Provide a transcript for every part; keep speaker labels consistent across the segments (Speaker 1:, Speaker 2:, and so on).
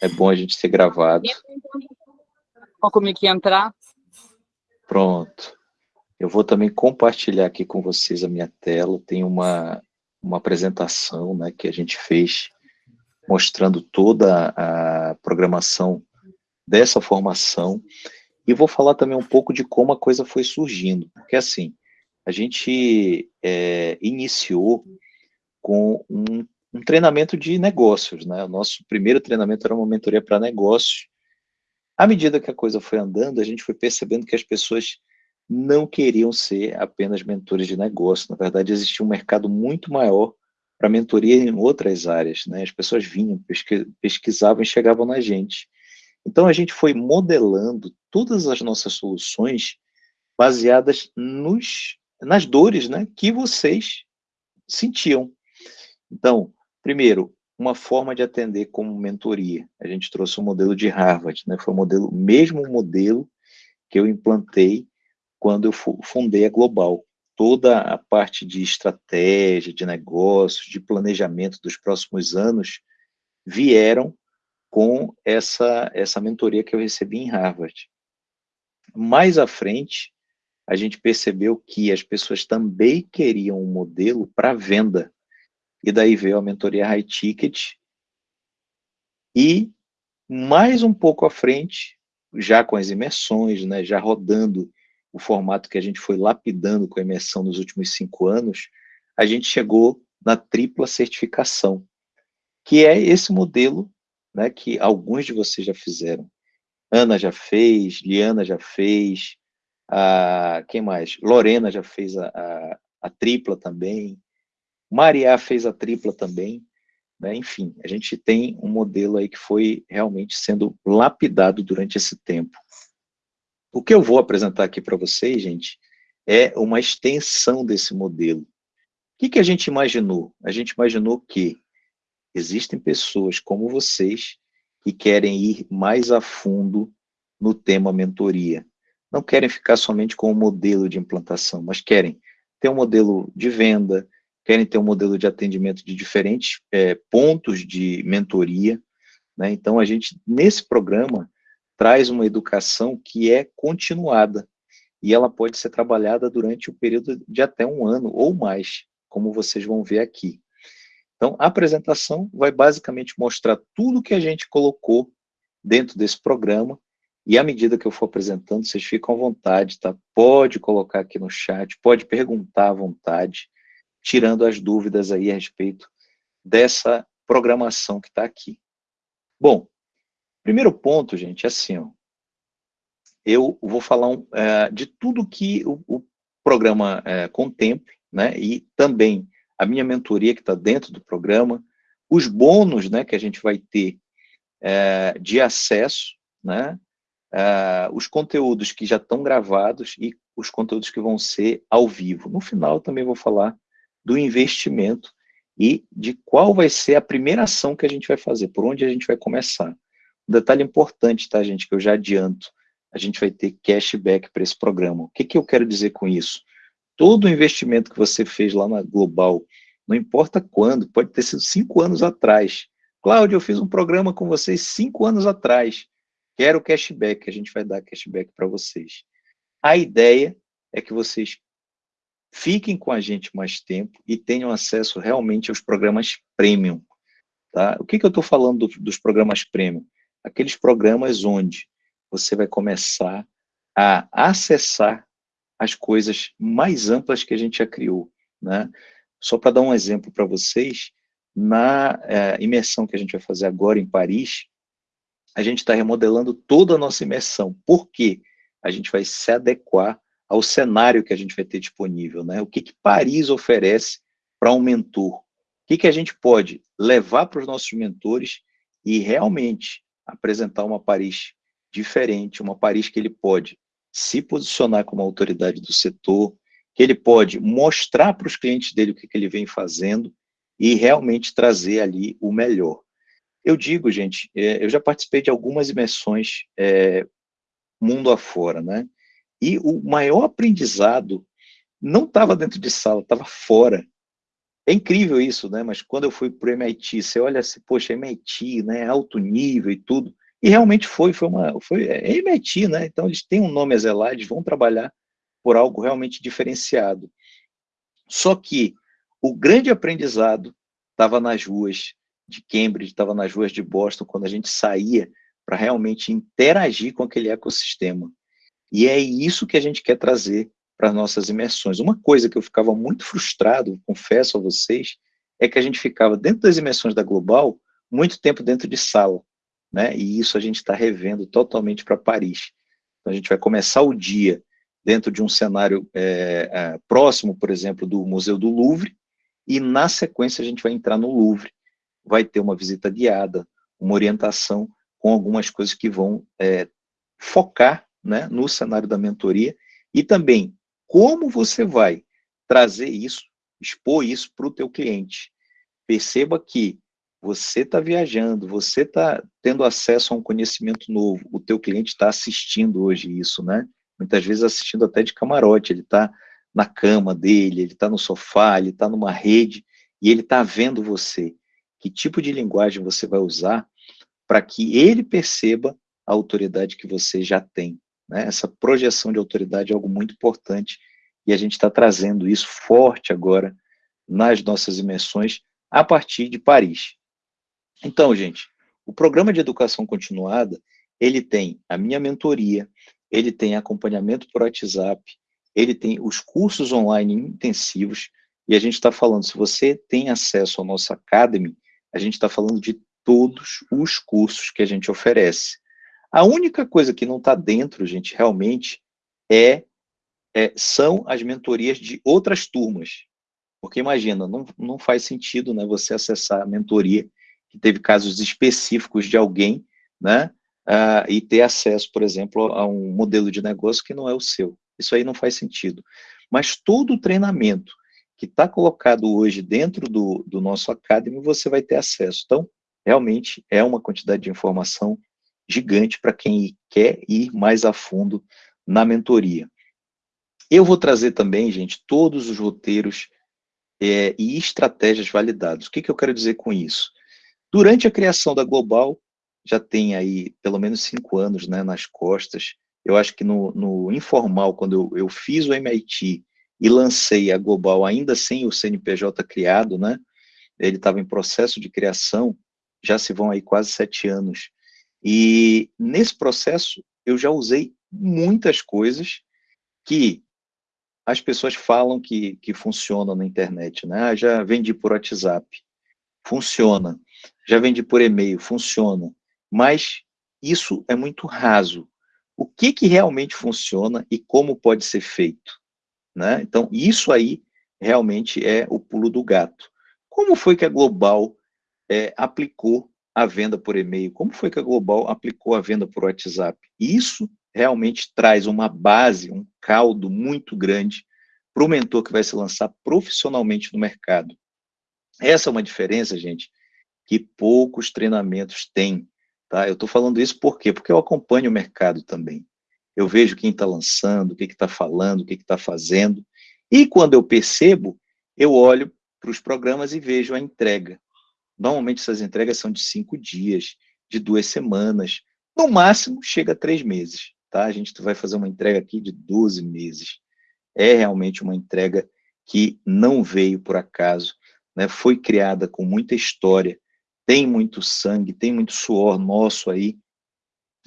Speaker 1: é bom a gente ter gravado.
Speaker 2: É que entrar.
Speaker 1: Pronto. Eu vou também compartilhar aqui com vocês a minha tela. Tem uma, uma apresentação né, que a gente fez mostrando toda a programação dessa formação. E vou falar também um pouco de como a coisa foi surgindo. Porque, assim, a gente é, iniciou com um, um, treinamento de negócios. Né? O nosso primeiro treinamento era uma mentoria para negócios. À medida que a coisa foi andando, a gente foi percebendo que as pessoas não queriam ser apenas mentores de negócio. Na verdade, existia um mercado muito maior para mentoria em outras áreas. Né? As pessoas vinham, pesquisavam e chegavam na gente. Então, a gente foi modelando todas as nossas soluções baseadas nos, nas dores né, que vocês sentiam. Então, primeiro, uma forma de atender como mentoria. A gente trouxe o um modelo de Harvard, né? foi o modelo, mesmo modelo que eu implantei quando eu fundei a Global. Toda a parte de estratégia, de negócios, de planejamento dos próximos anos vieram com essa, essa mentoria que eu recebi em Harvard. Mais à frente, a gente percebeu que as pessoas também queriam um modelo para venda. E daí veio a mentoria High Ticket. E mais um pouco à frente, já com as imersões, né, já rodando o formato que a gente foi lapidando com a imersão nos últimos cinco anos, a gente chegou na tripla certificação, que é esse modelo né, que alguns de vocês já fizeram. Ana já fez, Liana já fez, a, quem mais? Lorena já fez a, a, a tripla também, Maria fez a tripla também, né? enfim, a gente tem um modelo aí que foi realmente sendo lapidado durante esse tempo. O que eu vou apresentar aqui para vocês, gente, é uma extensão desse modelo. O que, que a gente imaginou? A gente imaginou que existem pessoas como vocês que querem ir mais a fundo no tema mentoria. Não querem ficar somente com o modelo de implantação, mas querem ter um modelo de venda, querem ter um modelo de atendimento de diferentes é, pontos de mentoria. Né? Então, a gente, nesse programa, traz uma educação que é continuada, e ela pode ser trabalhada durante o período de até um ano ou mais, como vocês vão ver aqui. Então, a apresentação vai basicamente mostrar tudo que a gente colocou dentro desse programa, e à medida que eu for apresentando, vocês ficam à vontade, tá? Pode colocar aqui no chat, pode perguntar à vontade, tirando as dúvidas aí a respeito dessa programação que está aqui. Bom, Primeiro ponto, gente, é assim, ó, eu vou falar um, é, de tudo que o, o programa é, contempla, né, e também a minha mentoria que está dentro do programa, os bônus, né, que a gente vai ter é, de acesso, né, é, os conteúdos que já estão gravados e os conteúdos que vão ser ao vivo. No final, também vou falar do investimento e de qual vai ser a primeira ação que a gente vai fazer, por onde a gente vai começar. Um detalhe importante, tá, gente, que eu já adianto, a gente vai ter cashback para esse programa. O que, que eu quero dizer com isso? Todo o investimento que você fez lá na Global, não importa quando, pode ter sido cinco anos atrás. Cláudio, eu fiz um programa com vocês cinco anos atrás. Quero cashback, a gente vai dar cashback para vocês. A ideia é que vocês fiquem com a gente mais tempo e tenham acesso realmente aos programas premium. Tá? O que, que eu estou falando do, dos programas premium? aqueles programas onde você vai começar a acessar as coisas mais amplas que a gente já criou. Né? Só para dar um exemplo para vocês, na é, imersão que a gente vai fazer agora em Paris, a gente está remodelando toda a nossa imersão. Por quê? A gente vai se adequar ao cenário que a gente vai ter disponível. Né? O que, que Paris oferece para um mentor? O que, que a gente pode levar para os nossos mentores e realmente apresentar uma Paris diferente, uma Paris que ele pode se posicionar como autoridade do setor, que ele pode mostrar para os clientes dele o que, que ele vem fazendo e realmente trazer ali o melhor. Eu digo, gente, é, eu já participei de algumas imersões é, mundo afora, né? E o maior aprendizado não estava dentro de sala, estava fora. é incrível isso, né? Mas quando eu fui para o MIT, você olha assim, poxa, MIT, né? Alto nível e tudo. E realmente foi, foi uma, foi é MIT, né? Então eles têm um nome a zelar, eles vão trabalhar por algo realmente diferenciado. Só que o grande aprendizado estava nas ruas de Cambridge, estava nas ruas de Boston, quando a gente saía para realmente interagir com aquele ecossistema. E é isso que a gente quer trazer para as nossas imersões. Uma coisa que eu ficava muito frustrado, confesso a vocês, é que a gente ficava dentro das imersões da Global muito tempo dentro de sala, né? E isso a gente está revendo totalmente para Paris. Então a gente vai começar o dia dentro de um cenário é, é, próximo, por exemplo, do Museu do Louvre, e na sequência a gente vai entrar no Louvre, vai ter uma visita guiada, uma orientação com algumas coisas que vão é, focar né, no cenário da mentoria e também como você vai trazer isso, expor isso para o teu cliente. Perceba que você está viajando, você está tendo acesso a um conhecimento novo, o teu cliente está assistindo hoje isso, né? Muitas vezes assistindo até de camarote, ele está na cama dele, ele está no sofá, ele está numa rede, e ele está vendo você. Que tipo de linguagem você vai usar para que ele perceba a autoridade que você já tem. Né? Essa projeção de autoridade é algo muito importante e a gente está trazendo isso forte agora nas nossas imersões a partir de Paris. Então, gente, o programa de educação continuada, ele tem a minha mentoria, ele tem acompanhamento por WhatsApp, ele tem os cursos online intensivos, e a gente está falando, se você tem acesso ao nosso Academy, a gente está falando de todos os cursos que a gente oferece. A única coisa que não está dentro, gente, realmente, é, é, são as mentorias de outras turmas. Porque imagina, não, não faz sentido né, você acessar a mentoria que teve casos específicos de alguém, né, uh, e ter acesso, por exemplo, a um modelo de negócio que não é o seu. Isso aí não faz sentido. Mas todo o treinamento que está colocado hoje dentro do, do nosso Academy, você vai ter acesso. Então, realmente é uma quantidade de informação gigante para quem quer ir mais a fundo na mentoria. Eu vou trazer também, gente, todos os roteiros é, e estratégias validados. O que, que eu quero dizer com isso? Durante a criação da Global, já tem aí pelo menos cinco anos né, nas costas, eu acho que no, no informal, quando eu, eu, fiz o MIT e lancei a Global ainda sem o CNPJ criado, né, ele estava em processo de criação, já se vão aí quase sete anos, e nesse processo, eu já usei muitas coisas que as pessoas falam que, que funcionam na internet, né? Ah, já vendi por WhatsApp, funciona. Já vendi por e-mail, funciona. Mas isso é muito raso. O que, que realmente funciona e como pode ser feito? Né? Então, isso aí realmente é o pulo do gato. Como foi que a Global é, aplicou a venda por e-mail? Como foi que a Global aplicou a venda por WhatsApp? Isso realmente traz uma base, um caldo muito grande para o mentor que vai se lançar profissionalmente no mercado. Essa é uma diferença, gente, que poucos treinamentos têm. Tá? Eu estou falando isso por quê? Porque eu acompanho o mercado também. Eu vejo quem está lançando, o que está falando, o que está fazendo. E quando eu percebo, eu olho para os programas e vejo a entrega. Normalmente essas entregas são de cinco dias, de duas semanas, no máximo chega a três meses, tá? A gente vai fazer uma entrega aqui de 12 meses. É realmente uma entrega que não veio por acaso, né? Foi criada com muita história, tem muito sangue, tem muito suor nosso aí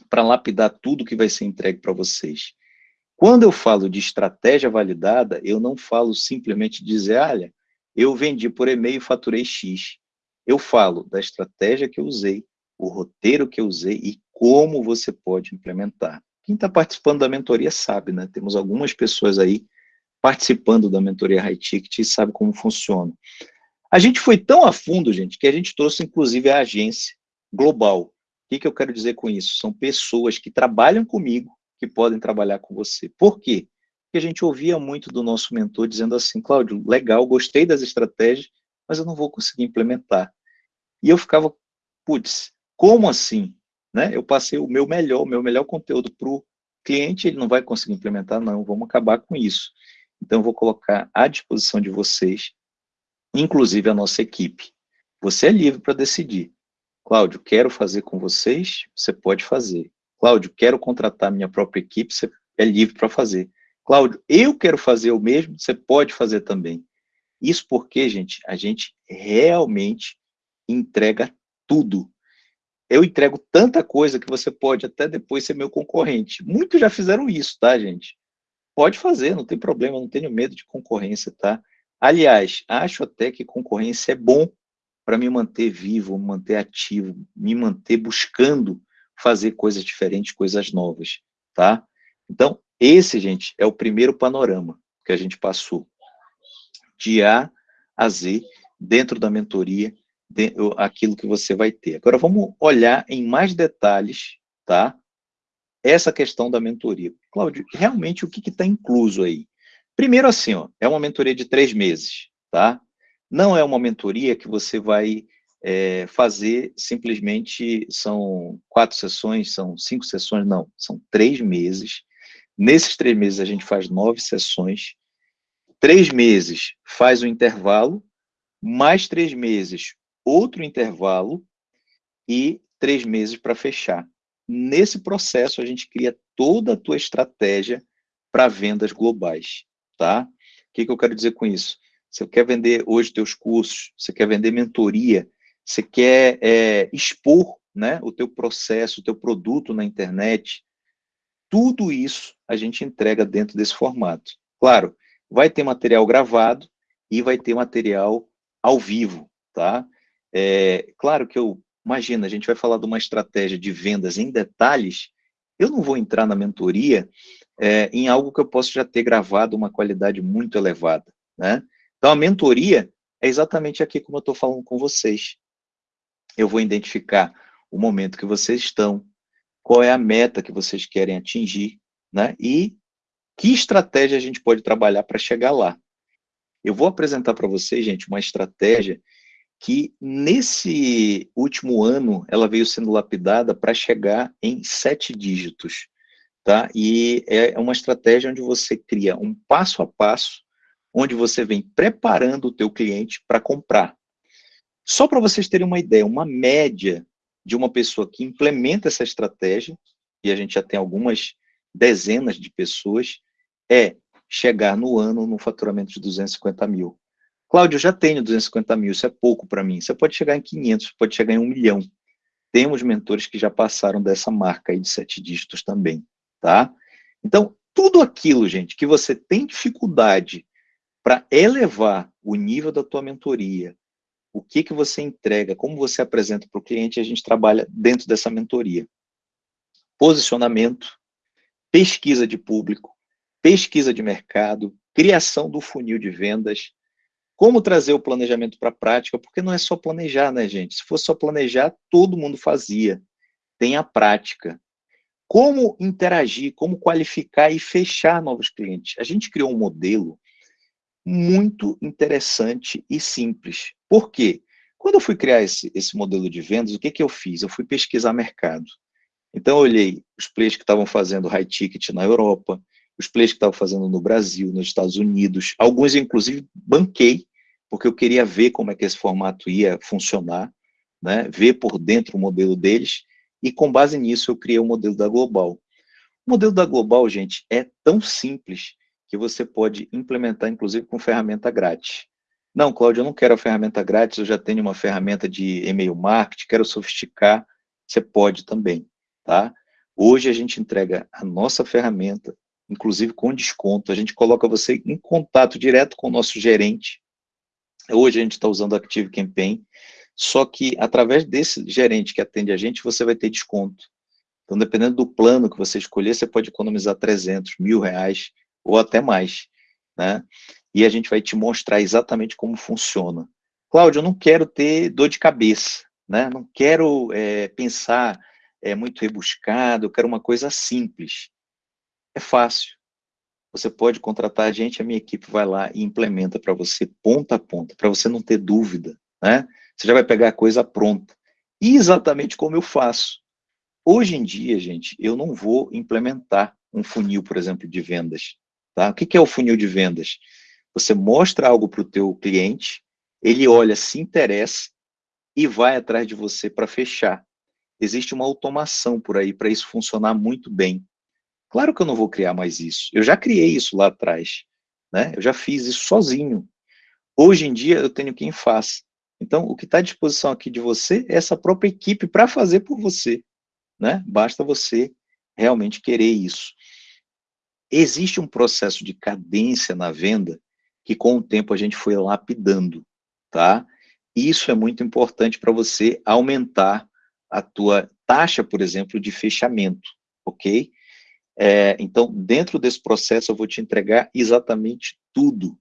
Speaker 1: para lapidar tudo que vai ser entregue para vocês. Quando eu falo de estratégia validada, eu não falo simplesmente dizer, olha, eu vendi por e-mail e faturei X eu falo da estratégia que eu usei, o roteiro que eu usei e como você pode implementar. Quem está participando da mentoria sabe, né? Temos algumas pessoas aí participando da mentoria High Ticket e sabe como funciona. A gente foi tão a fundo, gente, que a gente trouxe inclusive a agência global. O que, que eu quero dizer com isso? São pessoas que trabalham comigo, que podem trabalhar com você. Por quê? Porque a gente ouvia muito do nosso mentor dizendo assim, Cláudio, legal, gostei das estratégias, mas eu não vou conseguir implementar. E eu ficava, putz, como assim? Né? Eu passei o meu melhor, o meu melhor conteúdo para o cliente, ele não vai conseguir implementar, não, vamos acabar com isso. Então, eu vou colocar à disposição de vocês inclusive a nossa equipe. Você é livre para decidir. Cláudio, quero fazer com vocês, você pode fazer. Cláudio, quero contratar minha própria equipe, você é livre para fazer. Cláudio, eu quero fazer o mesmo, você pode fazer também. Isso porque, gente, a gente realmente entrega tudo. Eu entrego tanta coisa que você pode até depois ser meu concorrente. Muitos já fizeram isso, tá, gente? Pode fazer, não tem problema, não tenho medo de concorrência, tá? Aliás, acho até que concorrência é bom para me manter vivo, manter ativo, me manter buscando fazer coisas diferentes, coisas novas, tá? Então, esse, gente, é o primeiro panorama que a gente passou, de A a Z, dentro da mentoria, aquilo que você vai ter. Agora, vamos olhar em mais detalhes, tá? Essa questão da mentoria. Cláudio, realmente, o que está incluso aí? Primeiro, assim, ó, é uma mentoria de três meses, tá? Não é uma mentoria que você vai é, fazer simplesmente, são quatro sessões, são cinco sessões, não, são três meses. Nesses três meses a gente faz nove sessões, três meses faz o intervalo, mais três meses outro intervalo e três meses para fechar. Nesse processo a gente cria toda a tua estratégia para vendas globais, tá? O que, que eu quero dizer com isso? Você quer vender hoje teus cursos, você quer vender mentoria, você quer é, expor né, o teu processo, o teu produto na internet, tudo isso a gente entrega dentro desse formato. Claro, vai ter material gravado e vai ter material ao vivo, tá? É, claro que eu, imagina, a gente vai falar de uma estratégia de vendas em detalhes, eu não vou entrar na mentoria é, em algo que eu posso já ter gravado uma qualidade muito elevada, né? Então, a mentoria é exatamente aqui como eu estou falando com vocês. Eu vou identificar o momento que vocês estão, qual é a meta que vocês querem atingir, né? E que estratégia a gente pode trabalhar para chegar lá. Eu vou apresentar para vocês, gente, uma estratégia que nesse último ano ela veio sendo lapidada para chegar em sete dígitos, tá? E é uma estratégia onde você cria um passo a passo onde você vem preparando o teu cliente para comprar. Só para vocês terem uma ideia, uma média de uma pessoa que implementa essa estratégia, e a gente já tem algumas dezenas de pessoas, é chegar no ano no faturamento de 250 mil. Cláudio, eu já tenho 250 mil, isso é pouco para mim. Você pode chegar em 500, pode chegar em um milhão. Temos mentores que já passaram dessa marca aí de sete dígitos também, tá? Então, tudo aquilo, gente, que você tem dificuldade para elevar o nível da tua mentoria, o que, que você entrega, como você apresenta para o cliente, a gente trabalha dentro dessa mentoria. Posicionamento, pesquisa de público, pesquisa de mercado, criação do funil de vendas, como trazer o planejamento para a prática, porque não é só planejar, né, gente? Se fosse só planejar, todo mundo fazia. Tem a prática. Como interagir, como qualificar e fechar novos clientes. A gente criou um modelo muito interessante e simples. Por quê? Quando eu fui criar esse, esse modelo de vendas, o que, que eu fiz? Eu fui pesquisar mercado. Então, eu olhei os players que estavam fazendo high ticket na Europa, os players que estavam fazendo no Brasil, nos Estados Unidos, alguns, inclusive, banquei, porque eu queria ver como é que esse formato ia funcionar, né? ver por dentro o modelo deles, e com base nisso eu criei o modelo da Global. O modelo da Global, gente, é tão simples que você pode implementar, inclusive, com ferramenta grátis. Não, Cláudio, eu não quero a ferramenta grátis, eu já tenho uma ferramenta de e-mail marketing, quero sofisticar, você pode também, tá? Hoje a gente entrega a nossa ferramenta, inclusive com desconto, a gente coloca você em contato direto com o nosso gerente. Hoje a gente está usando o Active Campaign, só que através desse gerente que atende a gente, você vai ter desconto. Então, dependendo do plano que você escolher, você pode economizar 300, mil reais, ou até mais, né? E a gente vai te mostrar exatamente como funciona. Cláudio, eu não quero ter dor de cabeça, né? Não quero é, pensar é, muito rebuscado, eu quero uma coisa simples. É fácil. Você pode contratar a gente, a minha equipe vai lá e implementa para você ponta a ponta, para você não ter dúvida, né? Você já vai pegar a coisa pronta. E exatamente como eu faço. Hoje em dia, gente, eu não vou implementar um funil, por exemplo, de vendas. Tá? O que é o funil de vendas? Você mostra algo para o teu cliente ele olha, se interessa e vai atrás de você para fechar. Existe uma automação por aí para isso funcionar muito bem. Claro que eu não vou criar mais isso. Eu já criei isso lá atrás. Né? Eu já fiz isso sozinho. Hoje em dia, eu tenho quem faz. Então, o que está à disposição aqui de você é essa própria equipe para fazer por você. Né? Basta você realmente querer isso. Existe um processo de cadência na venda que com o tempo a gente foi lapidando, tá? Isso é muito importante para você aumentar a tua taxa, por exemplo, de fechamento, ok? É, então, dentro desse processo, eu vou te entregar exatamente tudo.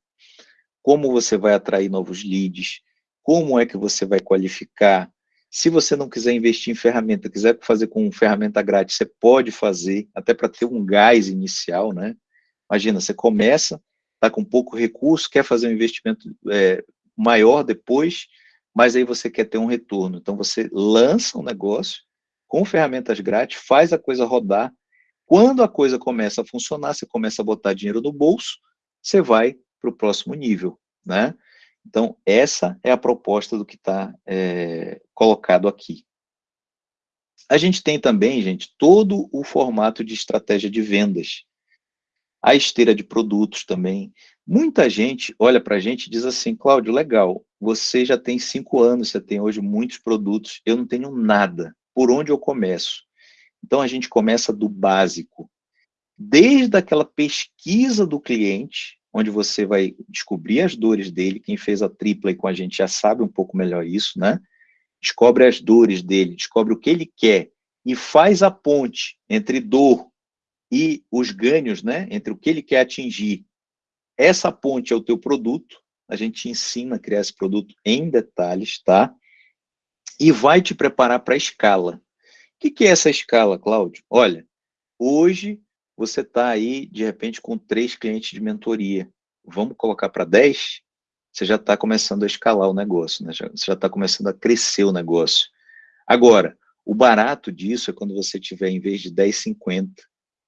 Speaker 1: Como você vai atrair novos leads, como é que você vai qualificar. Se você não quiser investir em ferramenta, quiser fazer com ferramenta grátis, você pode fazer, até para ter um gás inicial, né? Imagina, você começa, está com pouco recurso, quer fazer um investimento é, maior depois, mas aí você quer ter um retorno. Então, você lança um negócio com ferramentas grátis, faz a coisa rodar. Quando a coisa começa a funcionar, você começa a botar dinheiro no bolso, você vai para o próximo nível, né? Então, essa é a proposta do que está é, colocado aqui. A gente tem também, gente, todo o formato de estratégia de vendas. A esteira de produtos também. Muita gente olha para a gente e diz assim, Cláudio, legal, você já tem cinco anos, você tem hoje muitos produtos, eu não tenho nada. Por onde eu começo? Então, a gente começa do básico. Desde aquela pesquisa do cliente, onde você vai descobrir as dores dele, quem fez a tripla com a gente já sabe um pouco melhor isso, né? Descobre as dores dele, descobre o que ele quer e faz a ponte entre dor e os ganhos, né? Entre o que ele quer atingir. Essa ponte é o teu produto, a gente ensina a criar esse produto em detalhes, tá? E vai te preparar para a escala. O que, que é essa escala, Cláudio? Olha, hoje você está aí, de repente, com três clientes de mentoria. Vamos colocar para 10? Você já está começando a escalar o negócio, né? você já está começando a crescer o negócio. Agora, o barato disso é quando você tiver, em vez de 10, 50,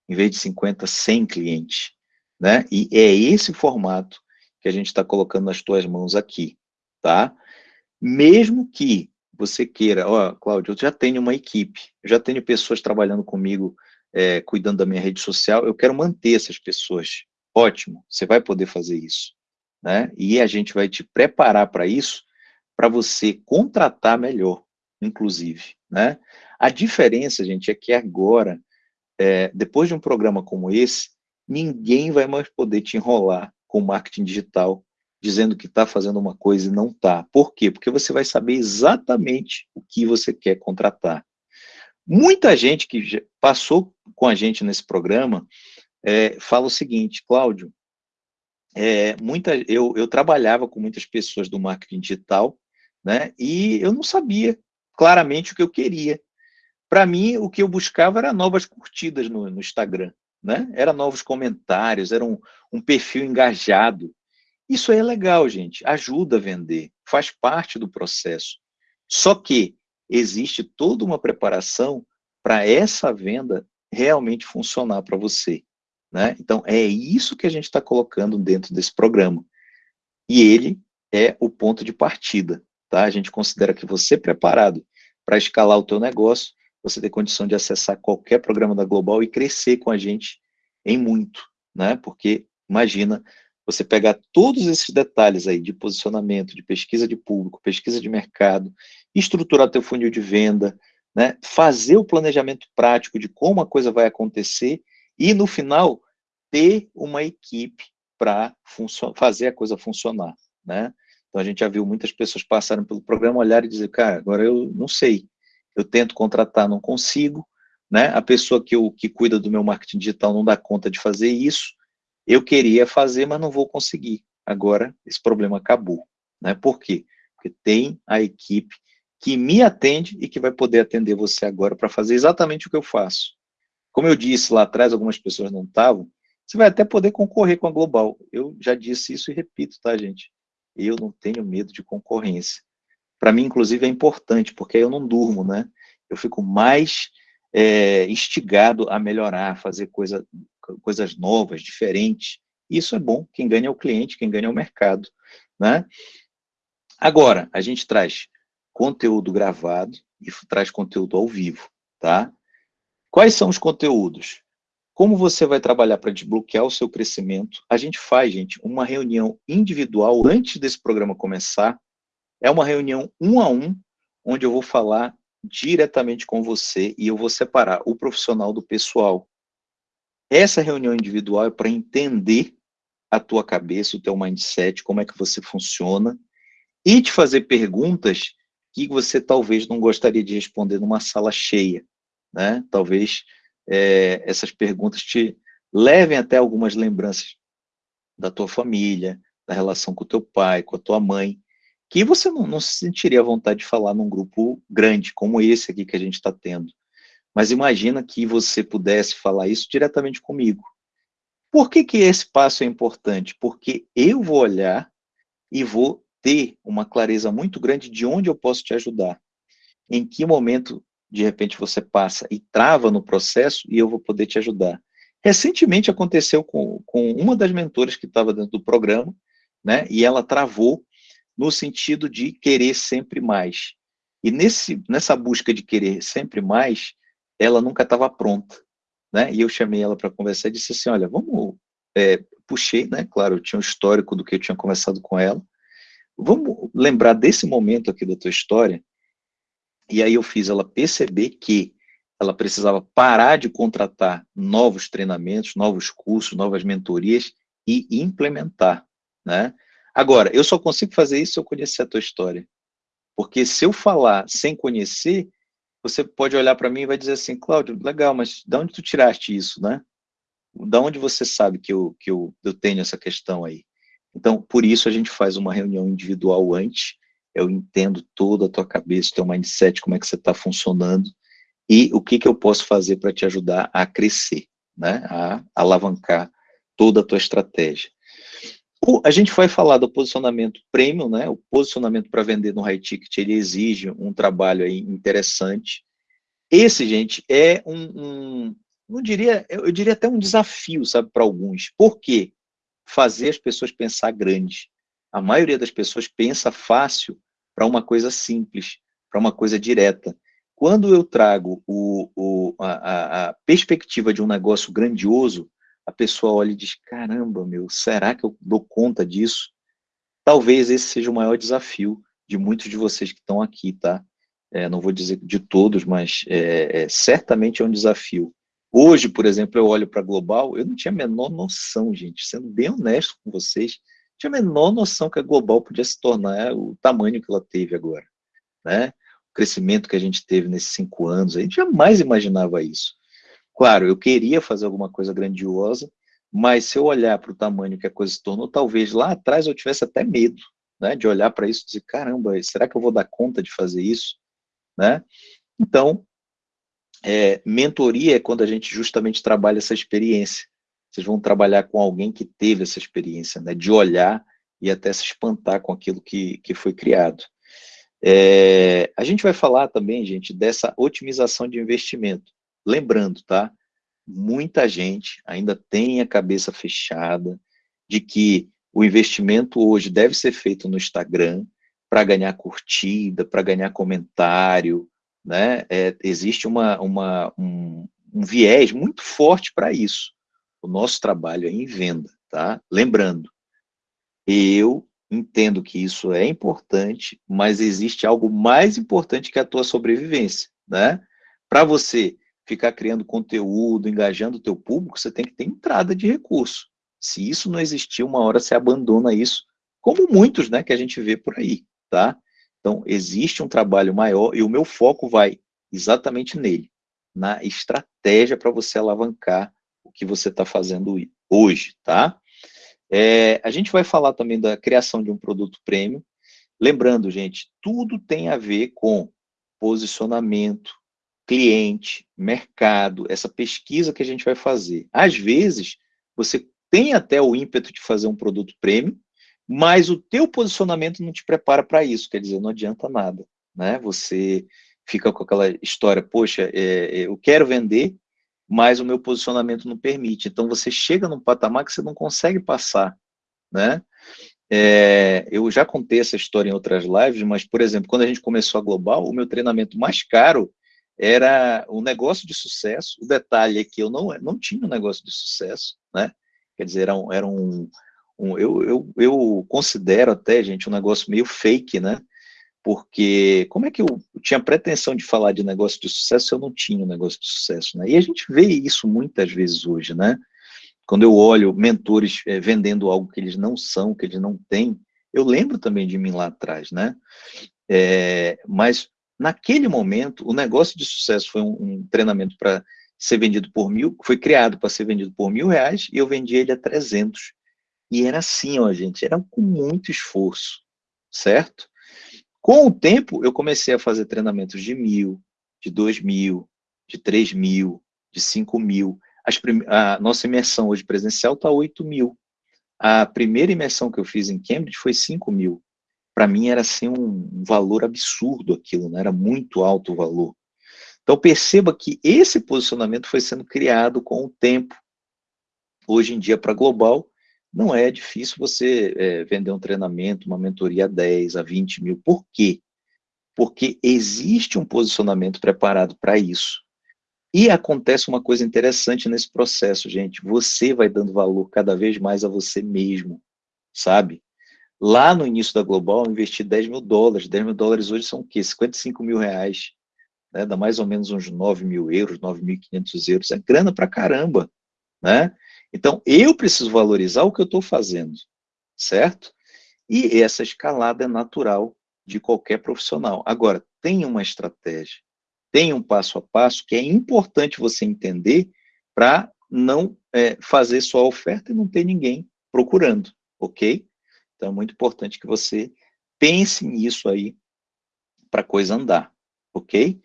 Speaker 1: em vez de 50, 100 clientes. Né? E é esse formato que a gente está colocando nas tuas mãos aqui, tá? Mesmo que você queira, ó, Cláudio, eu já tenho uma equipe, já tenho pessoas trabalhando comigo é, cuidando da minha rede social, eu quero manter essas pessoas. Ótimo, você vai poder fazer isso. Né? E a gente vai te preparar para isso, para você contratar melhor, inclusive. Né? A diferença, gente, é que agora, é, depois de um programa como esse, ninguém vai mais poder te enrolar com marketing digital, dizendo que está fazendo uma coisa e não está. Por quê? Porque você vai saber exatamente o que você quer contratar. Muita gente que passou com a gente nesse programa é, fala o seguinte, Cláudio, é, muita, eu, eu trabalhava com muitas pessoas do marketing digital, né, e eu não sabia claramente o que eu queria. Para mim, o que eu buscava era novas curtidas no, no Instagram, né? Era novos comentários, era um, um perfil engajado. Isso é legal, gente, ajuda a vender, faz parte do processo. Só que existe toda uma preparação para essa venda realmente funcionar para você. Né? Então, é isso que a gente está colocando dentro desse programa. E ele é o ponto de partida. Tá? A gente considera que você preparado para escalar o teu negócio, você tem condição de acessar qualquer programa da Global e crescer com a gente em muito. Né? Porque, imagina, você pegar todos esses detalhes aí de posicionamento, de pesquisa de público, pesquisa de mercado, estruturar teu funil de venda, né, fazer o planejamento prático de como a coisa vai acontecer e, no final, ter uma equipe para fazer a coisa funcionar. Né? Então, a gente já viu muitas pessoas passarem pelo programa, olhar e dizer, cara, agora eu não sei, eu tento contratar, não consigo, né? a pessoa que, eu, que cuida do meu marketing digital não dá conta de fazer isso, eu queria fazer, mas não vou conseguir. Agora, esse problema acabou. Né? Por quê? Porque tem a equipe que me atende e que vai poder atender você agora para fazer exatamente o que eu faço. Como eu disse lá atrás, algumas pessoas não estavam, você vai até poder concorrer com a Global. Eu já disse isso e repito, tá, gente? Eu não tenho medo de concorrência. Para mim, inclusive, é importante, porque eu não durmo, né? Eu fico mais é, instigado a melhorar, a fazer coisa, coisas novas, diferentes. Isso é bom, quem ganha é o cliente, quem ganha é o mercado, né? Agora, a gente traz conteúdo gravado e traz conteúdo ao vivo, tá? Quais são os conteúdos? Como você vai trabalhar para desbloquear o seu crescimento? A gente faz, gente, uma reunião individual antes desse programa começar. É uma reunião um a um, onde eu vou falar diretamente com você e eu vou separar o profissional do pessoal. Essa reunião individual é para entender a tua cabeça, o teu mindset, como é que você funciona, e te fazer perguntas que você talvez não gostaria de responder numa sala cheia, né? Talvez é, essas perguntas te levem até algumas lembranças da tua família, da relação com o teu pai, com a tua mãe, que você não, não se sentiria à vontade de falar num grupo grande, como esse aqui que a gente está tendo. Mas imagina que você pudesse falar isso diretamente comigo. Por que, que esse passo é importante? Porque eu vou olhar e vou ter uma clareza muito grande de onde eu posso te ajudar. Em que momento, de repente, você passa e trava no processo e eu vou poder te ajudar. Recentemente aconteceu com, com uma das mentoras que estava dentro do programa, né, e ela travou no sentido de querer sempre mais. E nesse, nessa busca de querer sempre mais, ela nunca estava pronta, né? E eu chamei ela para conversar e disse assim, olha, vamos, é, puxei, né? Claro, eu tinha um histórico do que eu tinha conversado com ela. Vamos lembrar desse momento aqui da tua história. E aí eu fiz ela perceber que ela precisava parar de contratar novos treinamentos, novos cursos, novas mentorias e implementar, né? Agora, eu só consigo fazer isso se eu conhecer a tua história. Porque se eu falar sem conhecer, você pode olhar para mim e vai dizer assim, Cláudio, legal, mas de onde tu tiraste isso, né? Da onde você sabe que eu, que eu, eu tenho essa questão aí? Então, por isso a gente faz uma reunião individual antes, eu entendo toda a tua cabeça, teu mindset, como é que você está funcionando, e o que, que eu posso fazer para te ajudar a crescer, né? a alavancar toda a tua estratégia. O, a gente vai falar do posicionamento premium, né? O posicionamento para vender no high ticket, ele exige um trabalho aí interessante. Esse, gente, é um, um não diria, eu diria até um desafio, sabe, para alguns. Por quê? Fazer as pessoas pensar grande. A maioria das pessoas pensa fácil para uma coisa simples, para uma coisa direta. Quando eu trago o, o, a, a perspectiva de um negócio grandioso, a pessoa olha e diz, caramba, meu, será que eu dou conta disso? Talvez esse seja o maior desafio de muitos de vocês que estão aqui, tá? É, não vou dizer de todos, mas é, é, certamente é um desafio. Hoje, por exemplo, eu olho para Global, eu não tinha a menor noção, gente, sendo bem honesto com vocês, tinha a menor noção que a Global podia se tornar o tamanho que ela teve agora, né? O crescimento que a gente teve nesses cinco anos, a gente jamais imaginava isso. Claro, eu queria fazer alguma coisa grandiosa, mas se eu olhar para o tamanho que a coisa se tornou, talvez lá atrás eu tivesse até medo, né, de olhar para isso e dizer, caramba, será que eu vou dar conta de fazer isso? Né? Então, é, mentoria é quando a gente justamente trabalha essa experiência. Vocês vão trabalhar com alguém que teve essa experiência, né, de olhar e até se espantar com aquilo que, que foi criado. É, a gente vai falar também, gente, dessa otimização de investimento. Lembrando, tá? Muita gente ainda tem a cabeça fechada de que o investimento hoje deve ser feito no Instagram para ganhar curtida, para ganhar comentário, né? É, existe uma, uma, um, um viés muito forte para isso. O nosso trabalho é em venda, tá? Lembrando, eu entendo que isso é importante, mas existe algo mais importante que a tua sobrevivência, né? Para você ficar criando conteúdo, engajando o teu público, você tem que ter entrada de recurso. Se isso não existir, uma hora você abandona isso, como muitos, né, que a gente vê por aí, tá? Então, existe um trabalho maior e o meu foco vai exatamente nele, na estratégia para você alavancar o que você está fazendo hoje, tá? É, a gente vai falar também da criação de um produto premium. Lembrando, gente, tudo tem a ver com posicionamento, cliente, mercado, essa pesquisa que a gente vai fazer. Às vezes, você tem até o ímpeto de fazer um produto premium, mas o teu posicionamento não te prepara para isso, quer dizer, não adianta nada, né? Você fica com aquela história, poxa, é, é, eu quero vender, mas o meu posicionamento não permite. Então, você chega num patamar que você não consegue passar, né? é, eu já contei essa história em outras lives, mas, por exemplo, quando a gente começou a Global, o meu treinamento mais caro era um negócio de sucesso. O detalhe é que eu não, não tinha um negócio de sucesso, né? Quer dizer, era um, era um, um eu, eu, eu considero até, gente, um negócio meio fake, né? Porque como é que eu, tinha pretensão de falar de negócio de sucesso se eu não tinha um negócio de sucesso, né? E a gente vê isso muitas vezes hoje, né? Quando eu olho mentores é, vendendo algo que eles não são, que eles não têm, eu lembro também de mim lá atrás, né? É, mas naquele momento, o negócio de sucesso foi um, um treinamento para ser vendido por mil, foi criado para ser vendido por mil reais e eu vendi ele a 300. E era assim, ó, gente, era com muito esforço, certo? Com o tempo, eu comecei a fazer treinamentos de mil, de dois mil, de três mil, de cinco mil. a nossa imersão hoje presencial está 8 mil. A primeira imersão que eu fiz em Cambridge foi 5 mil. Para mim era assim um valor absurdo aquilo, né? era muito alto o valor. Então perceba que esse posicionamento foi sendo criado com o tempo. Hoje em dia, para global, não é difícil você é, vender um treinamento, uma mentoria a 10, a 20 mil. Por quê? Porque existe um posicionamento preparado para isso. E acontece uma coisa interessante nesse processo, gente. Você vai dando valor cada vez mais a você mesmo, sabe? Lá no início da Global, eu investi 10 mil dólares. 10 mil dólares hoje são o quê? 55 mil reais né, dá mais ou menos uns 9 mil euros, 9.500 euros, é grana pra caramba, né? Então, eu preciso valorizar o que eu estou fazendo, certo? E essa escalada é natural de qualquer profissional. Agora, tem uma estratégia, tem um passo a passo que é importante você entender para não é, fazer sua oferta e não ter ninguém procurando, ok? Então, é muito importante que você pense nisso aí para a coisa andar, ok?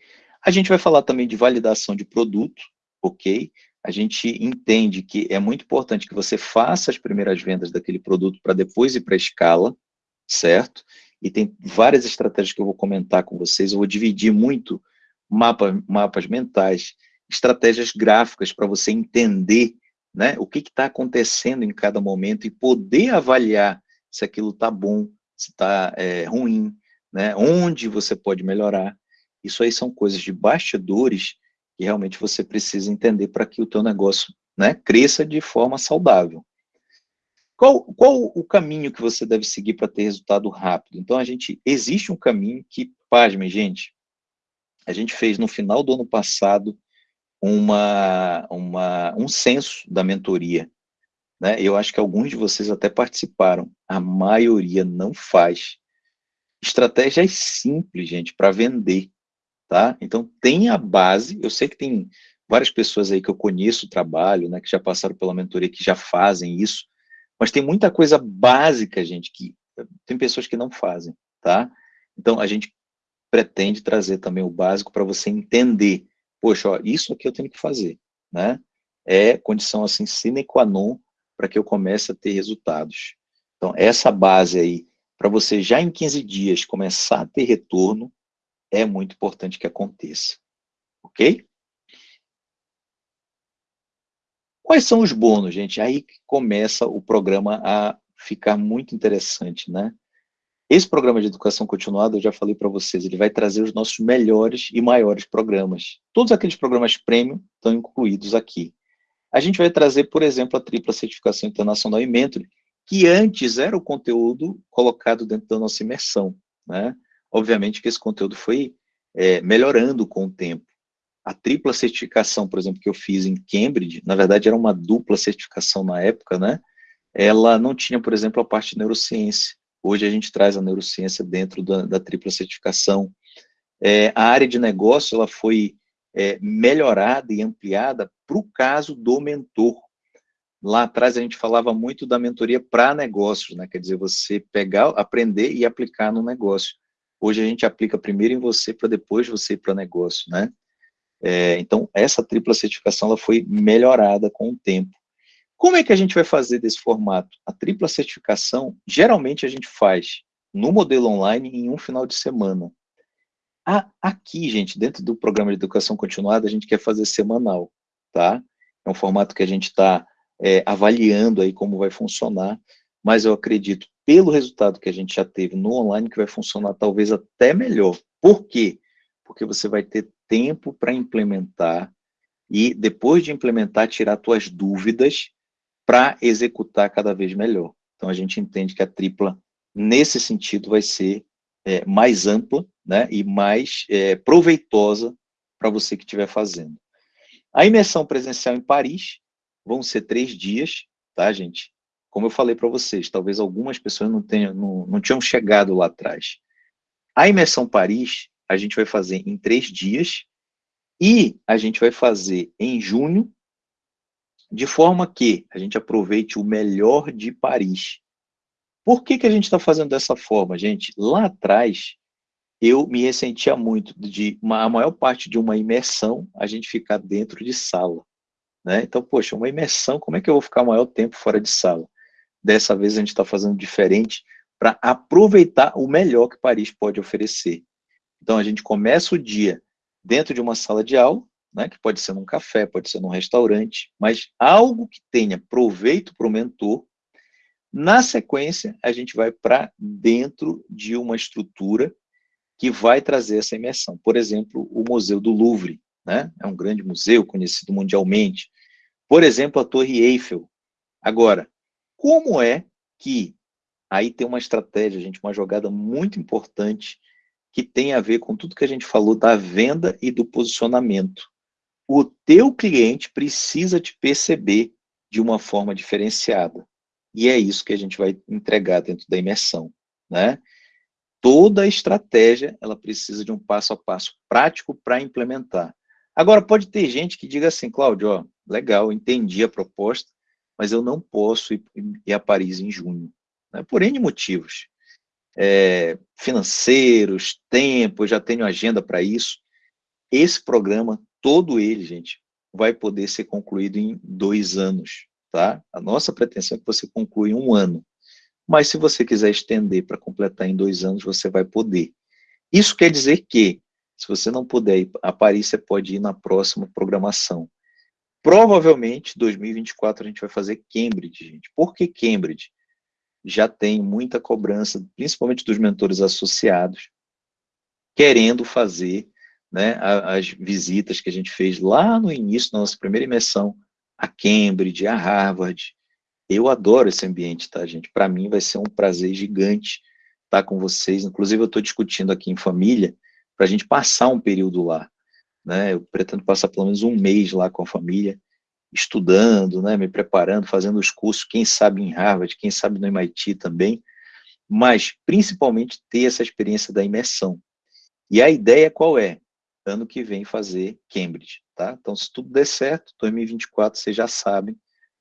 Speaker 1: A gente vai falar também de validação de produto, ok? A gente entende que é muito importante que você faça as primeiras vendas daquele produto para depois ir para a escala, certo? E tem várias estratégias que eu vou comentar com vocês, eu vou dividir muito mapa, mapas mentais, estratégias gráficas para você entender né, o que está acontecendo em cada momento e poder avaliar se aquilo está bom, se está é, ruim, né, onde você pode melhorar. Isso aí são coisas de bastidores que realmente você precisa entender para que o teu negócio né, cresça de forma saudável. Qual, qual o caminho que você deve seguir para ter resultado rápido? Então, a gente, existe um caminho que, pasmem, gente, a gente fez no final do ano passado uma, uma, um censo da mentoria. Né? Eu acho que alguns de vocês até participaram, a maioria não faz. Estratégias simples, gente, para vender tá? Então, tem a base, eu sei que tem várias pessoas aí que eu conheço o trabalho, né, que já passaram pela mentoria, que já fazem isso, mas tem muita coisa básica, gente, que tem pessoas que não fazem, tá? Então, a gente pretende trazer também o básico para você entender, poxa, ó, isso aqui eu tenho que fazer, né? É condição, assim, sine qua non para que eu comece a ter resultados. Então, essa base aí, para você já em 15 dias começar a ter retorno, é muito importante que aconteça. Ok? Quais são os bônus, gente? Aí que começa o programa a ficar muito interessante, né? Esse programa de educação continuada, eu já falei para vocês, ele vai trazer os nossos melhores e maiores programas. Todos aqueles programas premium estão incluídos aqui. A gente vai trazer, por exemplo, a tripla certificação internacional em Mentoring, que antes era o conteúdo colocado dentro da nossa imersão, né? Obviamente que esse conteúdo foi é, melhorando com o tempo. A tripla certificação, por exemplo, que eu fiz em Cambridge, na verdade era uma dupla certificação na época, né? Ela não tinha, por exemplo, a parte de neurociência. Hoje a gente traz a neurociência dentro da, da tripla certificação. É, a área de negócio, ela foi é, melhorada e ampliada para o caso do mentor. Lá atrás a gente falava muito da mentoria para negócios, né? quer dizer, você pegar, aprender e aplicar no negócio. Hoje a gente aplica primeiro em você para depois você ir para negócio, né? É, então, essa tripla certificação ela foi melhorada com o tempo. Como é que a gente vai fazer desse formato? A tripla certificação, geralmente a gente faz no modelo online em um final de semana. aqui, gente, dentro do programa de educação continuada, a gente quer fazer semanal, tá? É um formato que a gente está é, avaliando aí como vai funcionar, mas eu acredito pelo resultado que a gente já teve no online, que vai funcionar talvez até melhor. Por quê? Porque você vai ter tempo para implementar e, depois de implementar, tirar suas dúvidas para executar cada vez melhor. Então, a gente entende que a tripla, nesse sentido, vai ser é, mais ampla né, e mais é, proveitosa para você que estiver fazendo. A imersão presencial em Paris vão ser três dias, tá, gente? Como eu falei para vocês, talvez algumas pessoas não, tenham, não, não tinham chegado lá atrás. A imersão Paris, a gente vai fazer em três dias, e a gente vai fazer em junho, de forma que a gente aproveite o melhor de Paris. Por que, que a gente está fazendo dessa forma, gente? Lá atrás, eu me ressentia muito de uma, a maior parte de uma imersão a gente ficar dentro de sala. Né? Então, poxa, uma imersão, como é que eu vou ficar maior tempo fora de sala? Dessa vez a gente está fazendo diferente para aproveitar o melhor que Paris pode oferecer. Então, a gente começa o dia dentro de uma sala de aula, né, que pode ser num café, pode ser num restaurante, mas algo que tenha proveito para o mentor. Na sequência, a gente vai para dentro de uma estrutura que vai trazer essa imersão. Por exemplo, o Museu do Louvre, né? é um grande museu conhecido mundialmente. Por exemplo, a Torre Eiffel. Agora, como é que aí tem uma estratégia, gente, uma jogada muito importante que tem a ver com tudo que a gente falou da venda e do posicionamento. O teu cliente precisa te perceber de uma forma diferenciada. E é isso que a gente vai entregar dentro da imersão, né? Toda a estratégia, ela precisa de um passo a passo prático para implementar. Agora, pode ter gente que diga assim, Cláudio, legal, entendi a proposta, mas eu não posso ir, a Paris em junho, né, por N motivos. É, financeiros, tempo, já tenho agenda para isso. Esse programa, todo ele, gente, vai poder ser concluído em dois anos, tá? A nossa pretensão é que você conclua em um ano. Mas se você quiser estender para completar em dois anos, você vai poder. Isso quer dizer que, se você não puder ir a Paris, você pode ir na próxima programação. Provavelmente, 2024, a gente vai fazer Cambridge, gente. Por que Cambridge? Já tem muita cobrança, principalmente dos mentores associados, querendo fazer né, as visitas que a gente fez lá no início da nossa primeira imersão, a Cambridge, a Harvard, eu adoro esse ambiente, tá, gente? Para mim vai ser um prazer gigante estar com vocês. Inclusive, eu estou discutindo aqui em família para a gente passar um período lá. Né? Eu pretendo passar pelo menos um mês lá com a família, estudando, né? me preparando, fazendo os cursos, quem sabe em Harvard, quem sabe no MIT também, mas principalmente ter essa experiência da imersão. E a ideia qual é? Ano que vem fazer Cambridge, tá? Então, se tudo der certo, 2024, vocês já sabem,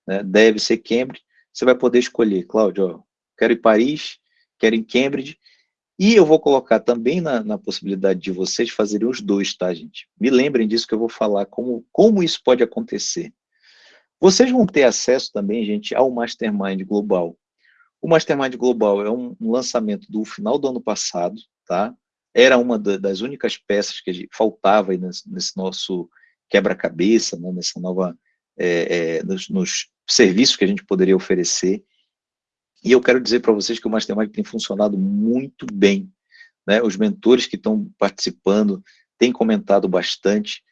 Speaker 1: né, deve ser Cambridge, você vai poder escolher, Cláudio, quero ir Paris, quero ir Cambridge, e eu vou colocar também na, na, possibilidade de vocês fazerem os dois, tá, gente? Me lembrem disso que eu vou falar, como, como isso pode acontecer. Vocês vão ter acesso também, gente, ao Mastermind Global. O Mastermind Global é um, um lançamento do final do ano passado, tá? Era uma da, das únicas peças que faltava nesse, nesse, nosso quebra-cabeça, né, nessa nova, é, é, nos, nos serviços que a gente poderia oferecer. E eu quero dizer para vocês que o Mastermind tem funcionado muito bem. Né? Os mentores que estão participando têm comentado bastante,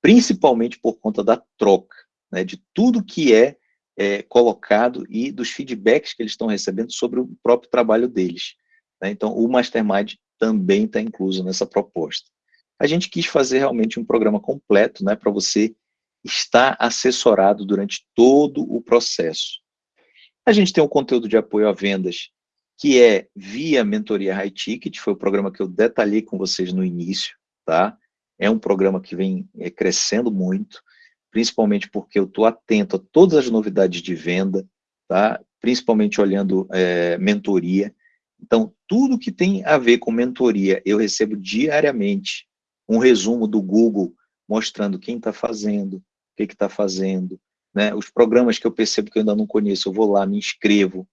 Speaker 1: principalmente por conta da troca, né? de tudo que é, é, colocado e dos feedbacks que eles estão recebendo sobre o próprio trabalho deles. Né? Então, o Mastermind também está incluso nessa proposta. A gente quis fazer realmente um programa completo né, para você está assessorado durante todo o processo. A gente tem um conteúdo de apoio a vendas, que é via Mentoria High Ticket, foi o programa que eu detalhei com vocês no início, tá? É um programa que vem é, crescendo muito, principalmente porque eu estou atento a todas as novidades de venda, tá? Principalmente olhando é, mentoria. Então, tudo que tem a ver com mentoria, eu recebo diariamente um resumo do Google mostrando quem está fazendo, que está fazendo, né? Os programas que eu percebo que eu ainda não conheço, eu vou lá, me inscrevo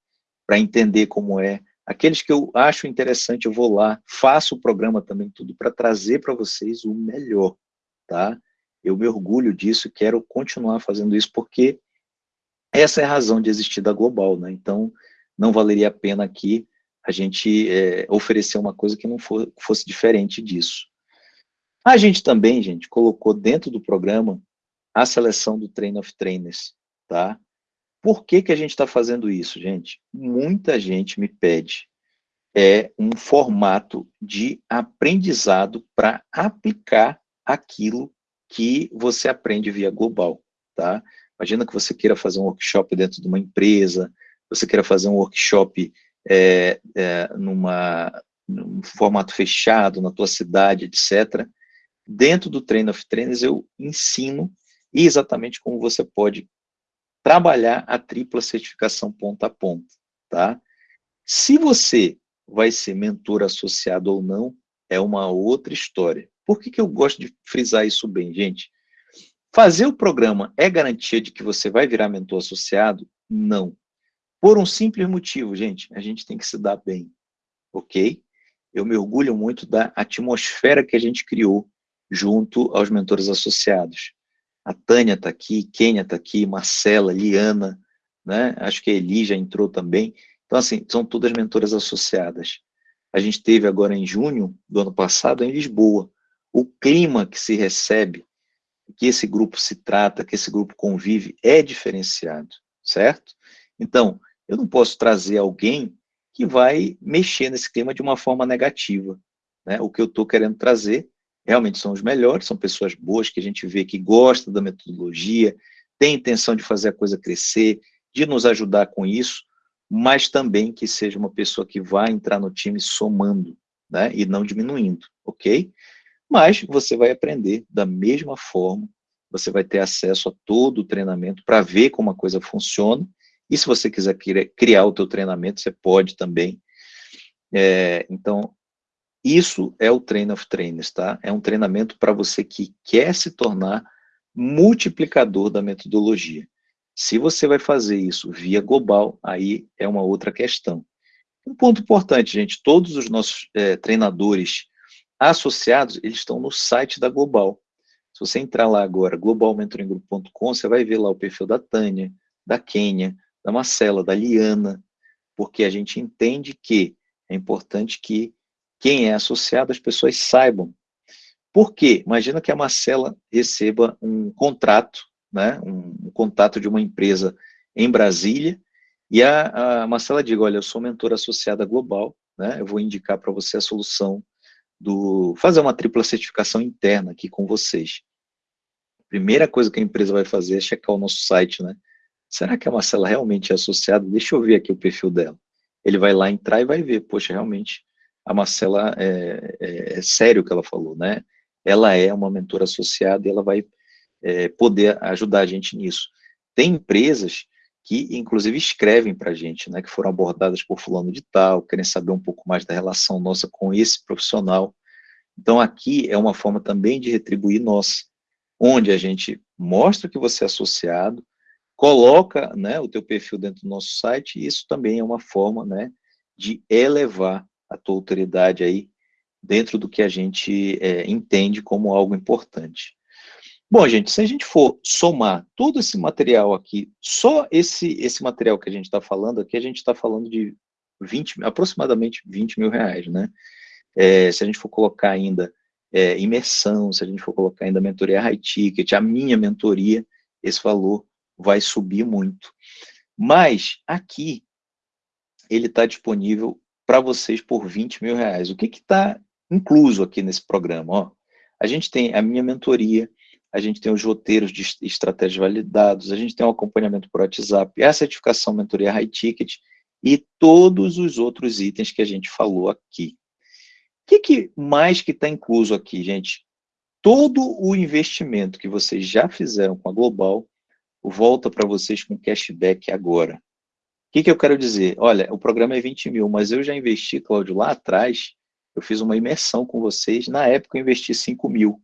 Speaker 1: para entender como é. Aqueles que eu acho interessante, eu vou lá, faço o programa também, tudo para trazer para vocês o melhor, tá? Eu me orgulho disso quero continuar fazendo isso, porque essa é a razão de existir da Global, né? Então, não valeria a pena aqui a gente é, oferecer uma coisa que não for, fosse diferente disso. A gente também, gente, colocou dentro do programa a seleção do Train of Trainers, tá? Por que, que a gente está fazendo isso, gente? Muita gente me pede é um formato de aprendizado para aplicar aquilo que você aprende via global, tá? Imagina que você queira fazer um workshop dentro de uma empresa, você queira fazer um workshop é, é, numa, num formato fechado, na tua cidade, etc. Dentro do Train of Trainers eu ensino exatamente como você pode trabalhar a tripla certificação ponta a ponta, tá? Se você vai ser mentor associado ou não, é uma outra história. Por que, que eu gosto de frisar isso bem, gente? Fazer o programa é garantia de que você vai virar mentor associado? Não. Por um simples motivo, gente, a gente tem que se dar bem, ok? Eu me orgulho muito da atmosfera que a gente criou junto aos mentores associados. A Tânia está aqui, Kênia está aqui, Marcela, Liana, né? acho que a Eli já entrou também. Então, assim, são todas mentoras associadas. A gente teve agora em junho do ano passado em Lisboa. O clima que se recebe, que esse grupo se trata, que esse grupo convive, é diferenciado, certo? Então, eu não posso trazer alguém que vai mexer nesse clima de uma forma negativa. Né? O que eu estou querendo trazer realmente são os melhores, são pessoas boas que a gente vê que gosta da metodologia, tem intenção de fazer a coisa crescer, de nos ajudar com isso, mas também que seja uma pessoa que vai entrar no time somando, né, e não diminuindo, ok? Mas você vai aprender da mesma forma, você vai ter acesso a todo o treinamento para ver como a coisa funciona, e se você quiser criar o teu treinamento, você pode também. É, então, isso é o Train of Trainers, tá? É um treinamento para você que quer se tornar multiplicador da metodologia. Se você vai fazer isso via global, aí é uma outra questão. Um ponto importante, gente, todos os nossos é, treinadores associados, eles estão no site da Global. Se você entrar lá agora, globalmentoringgroup.com, você vai ver lá o perfil da Tânia, da Kênia, da Marcela, da Liana, porque a gente entende que é importante que quem é associado, as pessoas saibam. Por quê? Imagina que a Marcela receba um contrato, né, um, um de uma empresa em Brasília, e a, a Marcela diga, olha, eu sou mentora associada global, né, eu vou indicar para você a solução do... fazer uma tripla certificação interna aqui com vocês. Primeira coisa que a empresa vai fazer é checar o nosso site, né, será que a Marcela realmente é associada? Deixa eu ver aqui o perfil dela. Ele vai lá entrar e vai ver, poxa, realmente, a Marcela, é, é, é sério o que ela falou, né? Ela é uma mentora associada e ela vai é, poder ajudar a gente nisso. Tem empresas que, inclusive, escrevem para a gente, né, que foram abordadas por fulano de tal, querem saber um pouco mais da relação nossa com esse profissional. Então, aqui é uma forma também de retribuir nós, onde a gente mostra que você é associado, coloca né, o teu perfil dentro do nosso site, e isso também é uma forma né, de elevar a tua autoridade aí dentro do que a gente é, entende como algo importante. Bom, gente, se a gente for somar todo esse material aqui, só esse, esse material que a gente está falando aqui, a gente está falando de 20, aproximadamente 20 mil reais, né? É, se a gente for colocar ainda é, imersão, se a gente for colocar ainda mentoria high ticket, a minha mentoria, esse valor vai subir muito. Mas aqui, ele está disponível para vocês por 20 mil reais. O que está incluso aqui nesse programa? Ó, a gente tem a minha mentoria, a gente tem os roteiros de estratégias validados, a gente tem o acompanhamento por WhatsApp, a certificação mentoria high ticket e todos os outros itens que a gente falou aqui. O que, que mais que está incluso aqui, gente? Todo o investimento que vocês já fizeram com a Global volta para vocês com cashback agora. O que, que eu quero dizer? Olha, o programa é 20 mil, mas eu já investi, Cláudio, lá atrás, eu fiz uma imersão com vocês, na época eu investi 5 mil.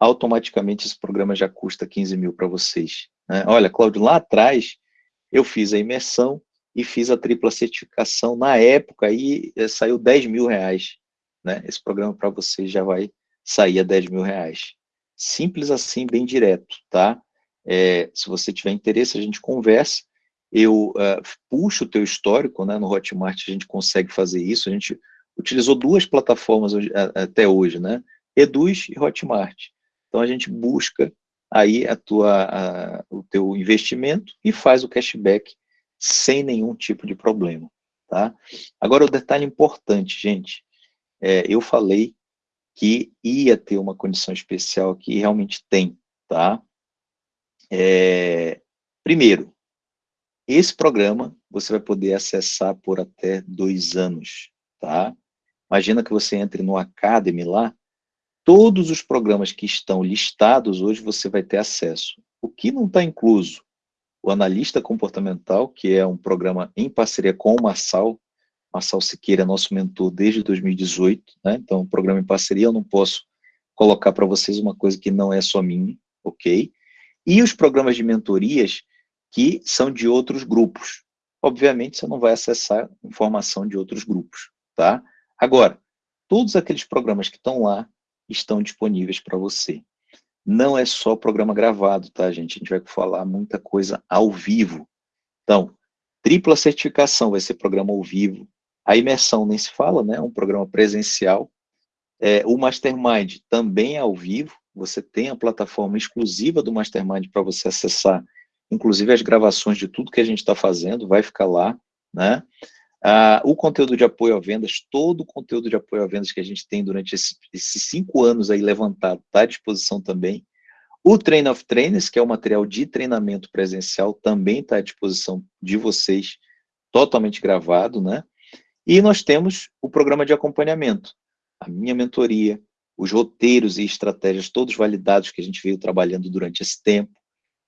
Speaker 1: Automaticamente esse programa já custa 15 mil para vocês. Né? Olha, Cláudio, lá atrás eu fiz a imersão e fiz a tripla certificação, na época aí eh, saiu 10 mil reais. Né? Esse programa para vocês já vai sair a 10 mil reais. Simples assim, bem direto, tá? É, se você tiver interesse, a gente conversa. Eu uh, puxo o teu histórico, né, no Hotmart a gente consegue fazer isso, a gente utilizou duas plataformas até hoje, né, Eduz e Hotmart. Então a gente busca aí a tua, a, o teu investimento e faz o cashback sem nenhum tipo de problema, tá? Agora o detalhe importante, gente, é, eu falei que ia ter uma condição especial aqui, realmente tem, tá? É, primeiro, esse programa você vai poder acessar por até dois anos, tá? Imagina que você entre no Academy lá, todos os programas que estão listados hoje você vai ter acesso. O que não está incluso? O Analista Comportamental, que é um programa em parceria com o Marçal, Marçal Siqueira é nosso mentor desde 2018, né? então um programa em parceria, eu não posso colocar para vocês uma coisa que não é só minha, ok? E os programas de mentorias que são de outros grupos. Obviamente, você não vai acessar informação de outros grupos, tá? Agora, todos aqueles programas que estão lá estão disponíveis para você. Não é só programa gravado, tá, gente? A gente vai falar muita coisa ao vivo. Então, tripla certificação vai ser programa ao vivo. A imersão nem se fala, né? É um programa presencial. É, o Mastermind também é ao vivo. Você tem a plataforma exclusiva do Mastermind para você acessar, inclusive as gravações de tudo que a gente está fazendo, vai ficar lá, né? Ah, o conteúdo de apoio a vendas, todo o conteúdo de apoio a vendas que a gente tem durante esse, esses cinco anos aí levantado, está à disposição também. O Train of Trainers, que é o material de treinamento presencial, também está à disposição de vocês, totalmente gravado, né? E nós temos o programa de acompanhamento, a minha mentoria, os roteiros e estratégias todos validados que a gente veio trabalhando durante esse tempo,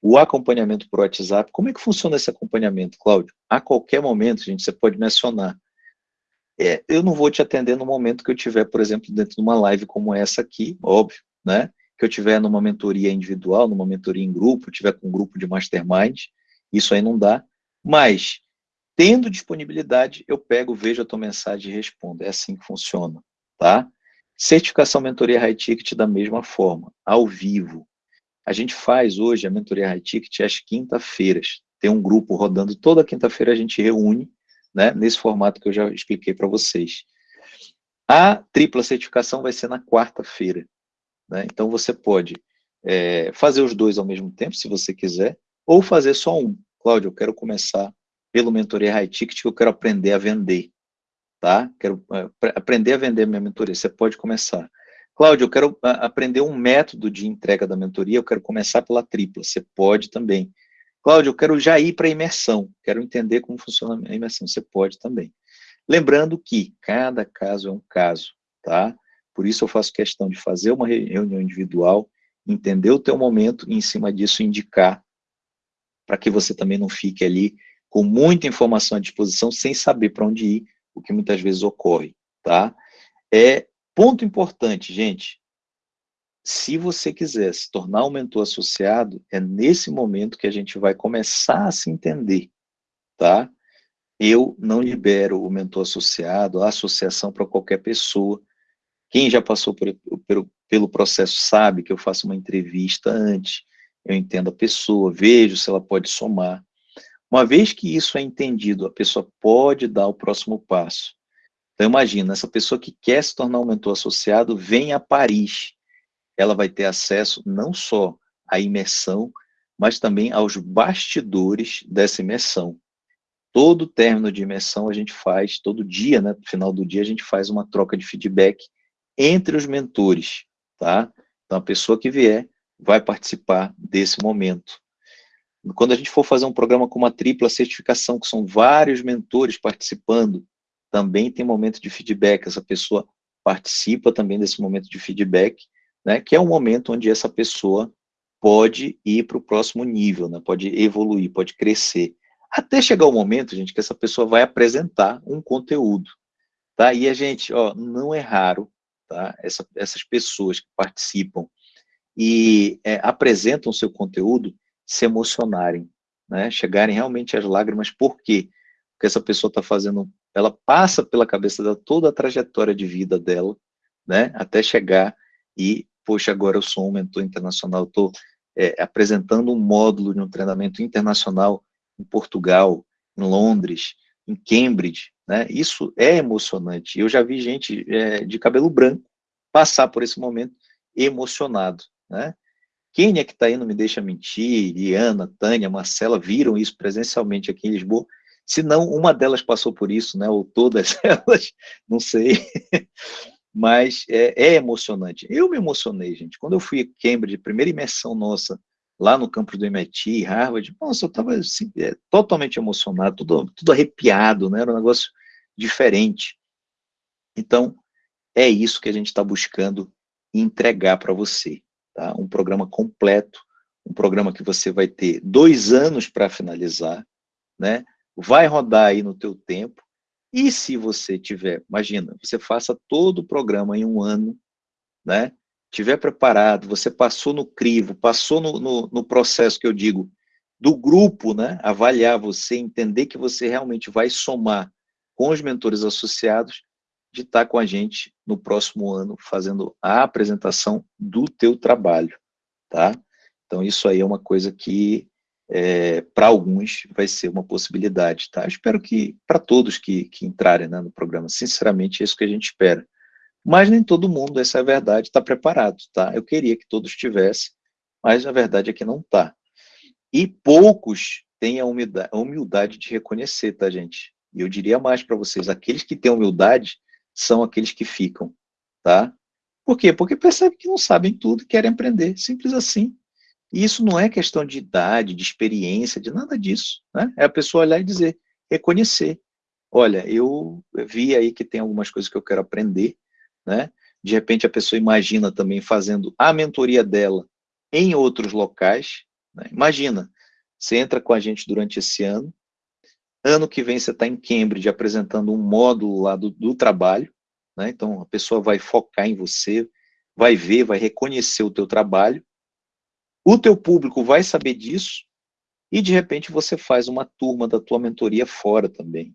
Speaker 1: o acompanhamento por WhatsApp, como é que funciona esse acompanhamento, Cláudio? A qualquer momento, gente, você pode me acionar. É, eu não vou te atender no momento que eu tiver, por exemplo, dentro de uma live como essa aqui, óbvio, né? Que eu tiver numa mentoria individual, numa mentoria em grupo, tiver com um grupo de mastermind, isso aí não dá. Mas, tendo disponibilidade, eu pego, vejo a tua mensagem e respondo. É assim que funciona, tá? Certificação Mentoria High Ticket da mesma forma, ao vivo. A gente faz hoje a mentoria High Ticket às quinta-feiras. Tem um grupo rodando toda quinta-feira, a gente reúne, né, nesse formato que eu já expliquei para vocês. A tripla certificação vai ser na quarta-feira. Né? Então, você pode é, fazer os dois ao mesmo tempo, se você quiser, ou fazer só um. Cláudio, eu quero começar pelo mentoria High Ticket, que eu quero aprender a vender. Tá? Quero é, aprender a vender minha mentoria. Você pode começar. Cláudio, eu quero ah, aprender um método de entrega da mentoria, eu quero começar pela tripla, você pode também. Cláudio, eu quero já ir para a imersão, quero entender como funciona a imersão, você pode também. Lembrando que cada caso é um caso, tá? Por isso eu faço questão de fazer uma reunião individual, entender o teu momento e em cima disso indicar para que você também não fique ali com muita informação à disposição sem saber para onde ir, o que muitas vezes ocorre, tá? É Ponto importante, gente. Se você quiser se tornar um mentor associado, é nesse momento que a gente vai começar a se entender, tá? Eu não libero o mentor associado, a associação para qualquer pessoa. Quem já passou por, pelo, pelo processo sabe que eu faço uma entrevista antes, eu entendo a pessoa, vejo se ela pode somar. Uma vez que isso é entendido, a pessoa pode dar o próximo passo. Então imagina, essa pessoa que quer se tornar um mentor associado, vem a Paris. Ela vai ter acesso não só à imersão, mas também aos bastidores dessa imersão. Todo término de imersão a gente faz, todo dia, né, no final do dia, a gente faz uma troca de feedback entre os mentores, tá? Então a pessoa que vier vai participar desse momento. Quando a gente for fazer um programa com uma tripla certificação, que são vários mentores participando, também tem momento de feedback, essa pessoa participa também desse momento de feedback, né, que é um momento onde essa pessoa pode ir para o próximo nível, né, pode evoluir, pode crescer. Até chegar o momento, gente, que essa pessoa vai apresentar um conteúdo. Tá? E a gente, ó, não é raro, tá? Essa, essas pessoas que participam e é, apresentam seu conteúdo se emocionarem, né? chegarem realmente às lágrimas, por quê? Porque essa pessoa está fazendo ela passa pela cabeça dela toda a trajetória de vida dela, né, até chegar e, poxa, agora eu sou um mentor internacional, estou é, apresentando um módulo de um treinamento internacional em Portugal, em Londres, em Cambridge, né? Isso é emocionante. Eu já vi gente é, de cabelo branco passar por esse momento emocionado, né? Quem é que está aí, não me deixa mentir, Liana, Tânia, Marcela, viram isso presencialmente aqui em Lisboa, se não uma delas passou por isso, né, ou todas elas, não sei, mas é, é, emocionante. Eu me emocionei, gente, quando eu fui a Cambridge, primeira imersão nossa, lá no campus do MIT, Harvard, nossa, eu estava assim, é, totalmente emocionado, tudo, tudo arrepiado, né, era um negócio diferente. Então, é isso que a gente está buscando entregar para você, tá? Um programa completo, um programa que você vai ter dois anos para finalizar, né? Vai rodar aí no teu tempo, e se você tiver, imagina, você faça todo o programa em um ano, né? Tiver preparado, você passou no crivo, passou no, no, no processo que eu digo, do grupo, né? Avaliar você, entender que você realmente vai somar com os mentores associados, de estar com a gente no próximo ano fazendo a apresentação do teu trabalho, tá? Então isso aí é uma coisa que é, para alguns vai ser uma possibilidade, tá? Eu espero que para todos que, que entrarem né, no programa, sinceramente é isso que a gente espera. Mas nem todo mundo, essa é a verdade, está preparado, tá? Eu queria que todos tivessem, mas a verdade é que não está. E poucos têm a humildade, a humildade de reconhecer, tá, gente? E eu diria mais para vocês, aqueles que têm humildade são aqueles que ficam, tá? Por quê? Porque percebem que não sabem tudo e querem aprender, simples assim. E isso não é questão de idade, de experiência, de nada disso, né? É a pessoa olhar e dizer, reconhecer. Olha, eu vi aí que tem algumas coisas que eu quero aprender, né? De repente a pessoa imagina também fazendo a mentoria dela em outros locais, né? Imagina, você entra com a gente durante esse ano, Ano que vem você está em Cambridge apresentando um módulo lá do, do trabalho, né? então a pessoa vai focar em você, vai ver, vai reconhecer o teu trabalho, o teu público vai saber disso, e de repente você faz uma turma da tua mentoria fora também,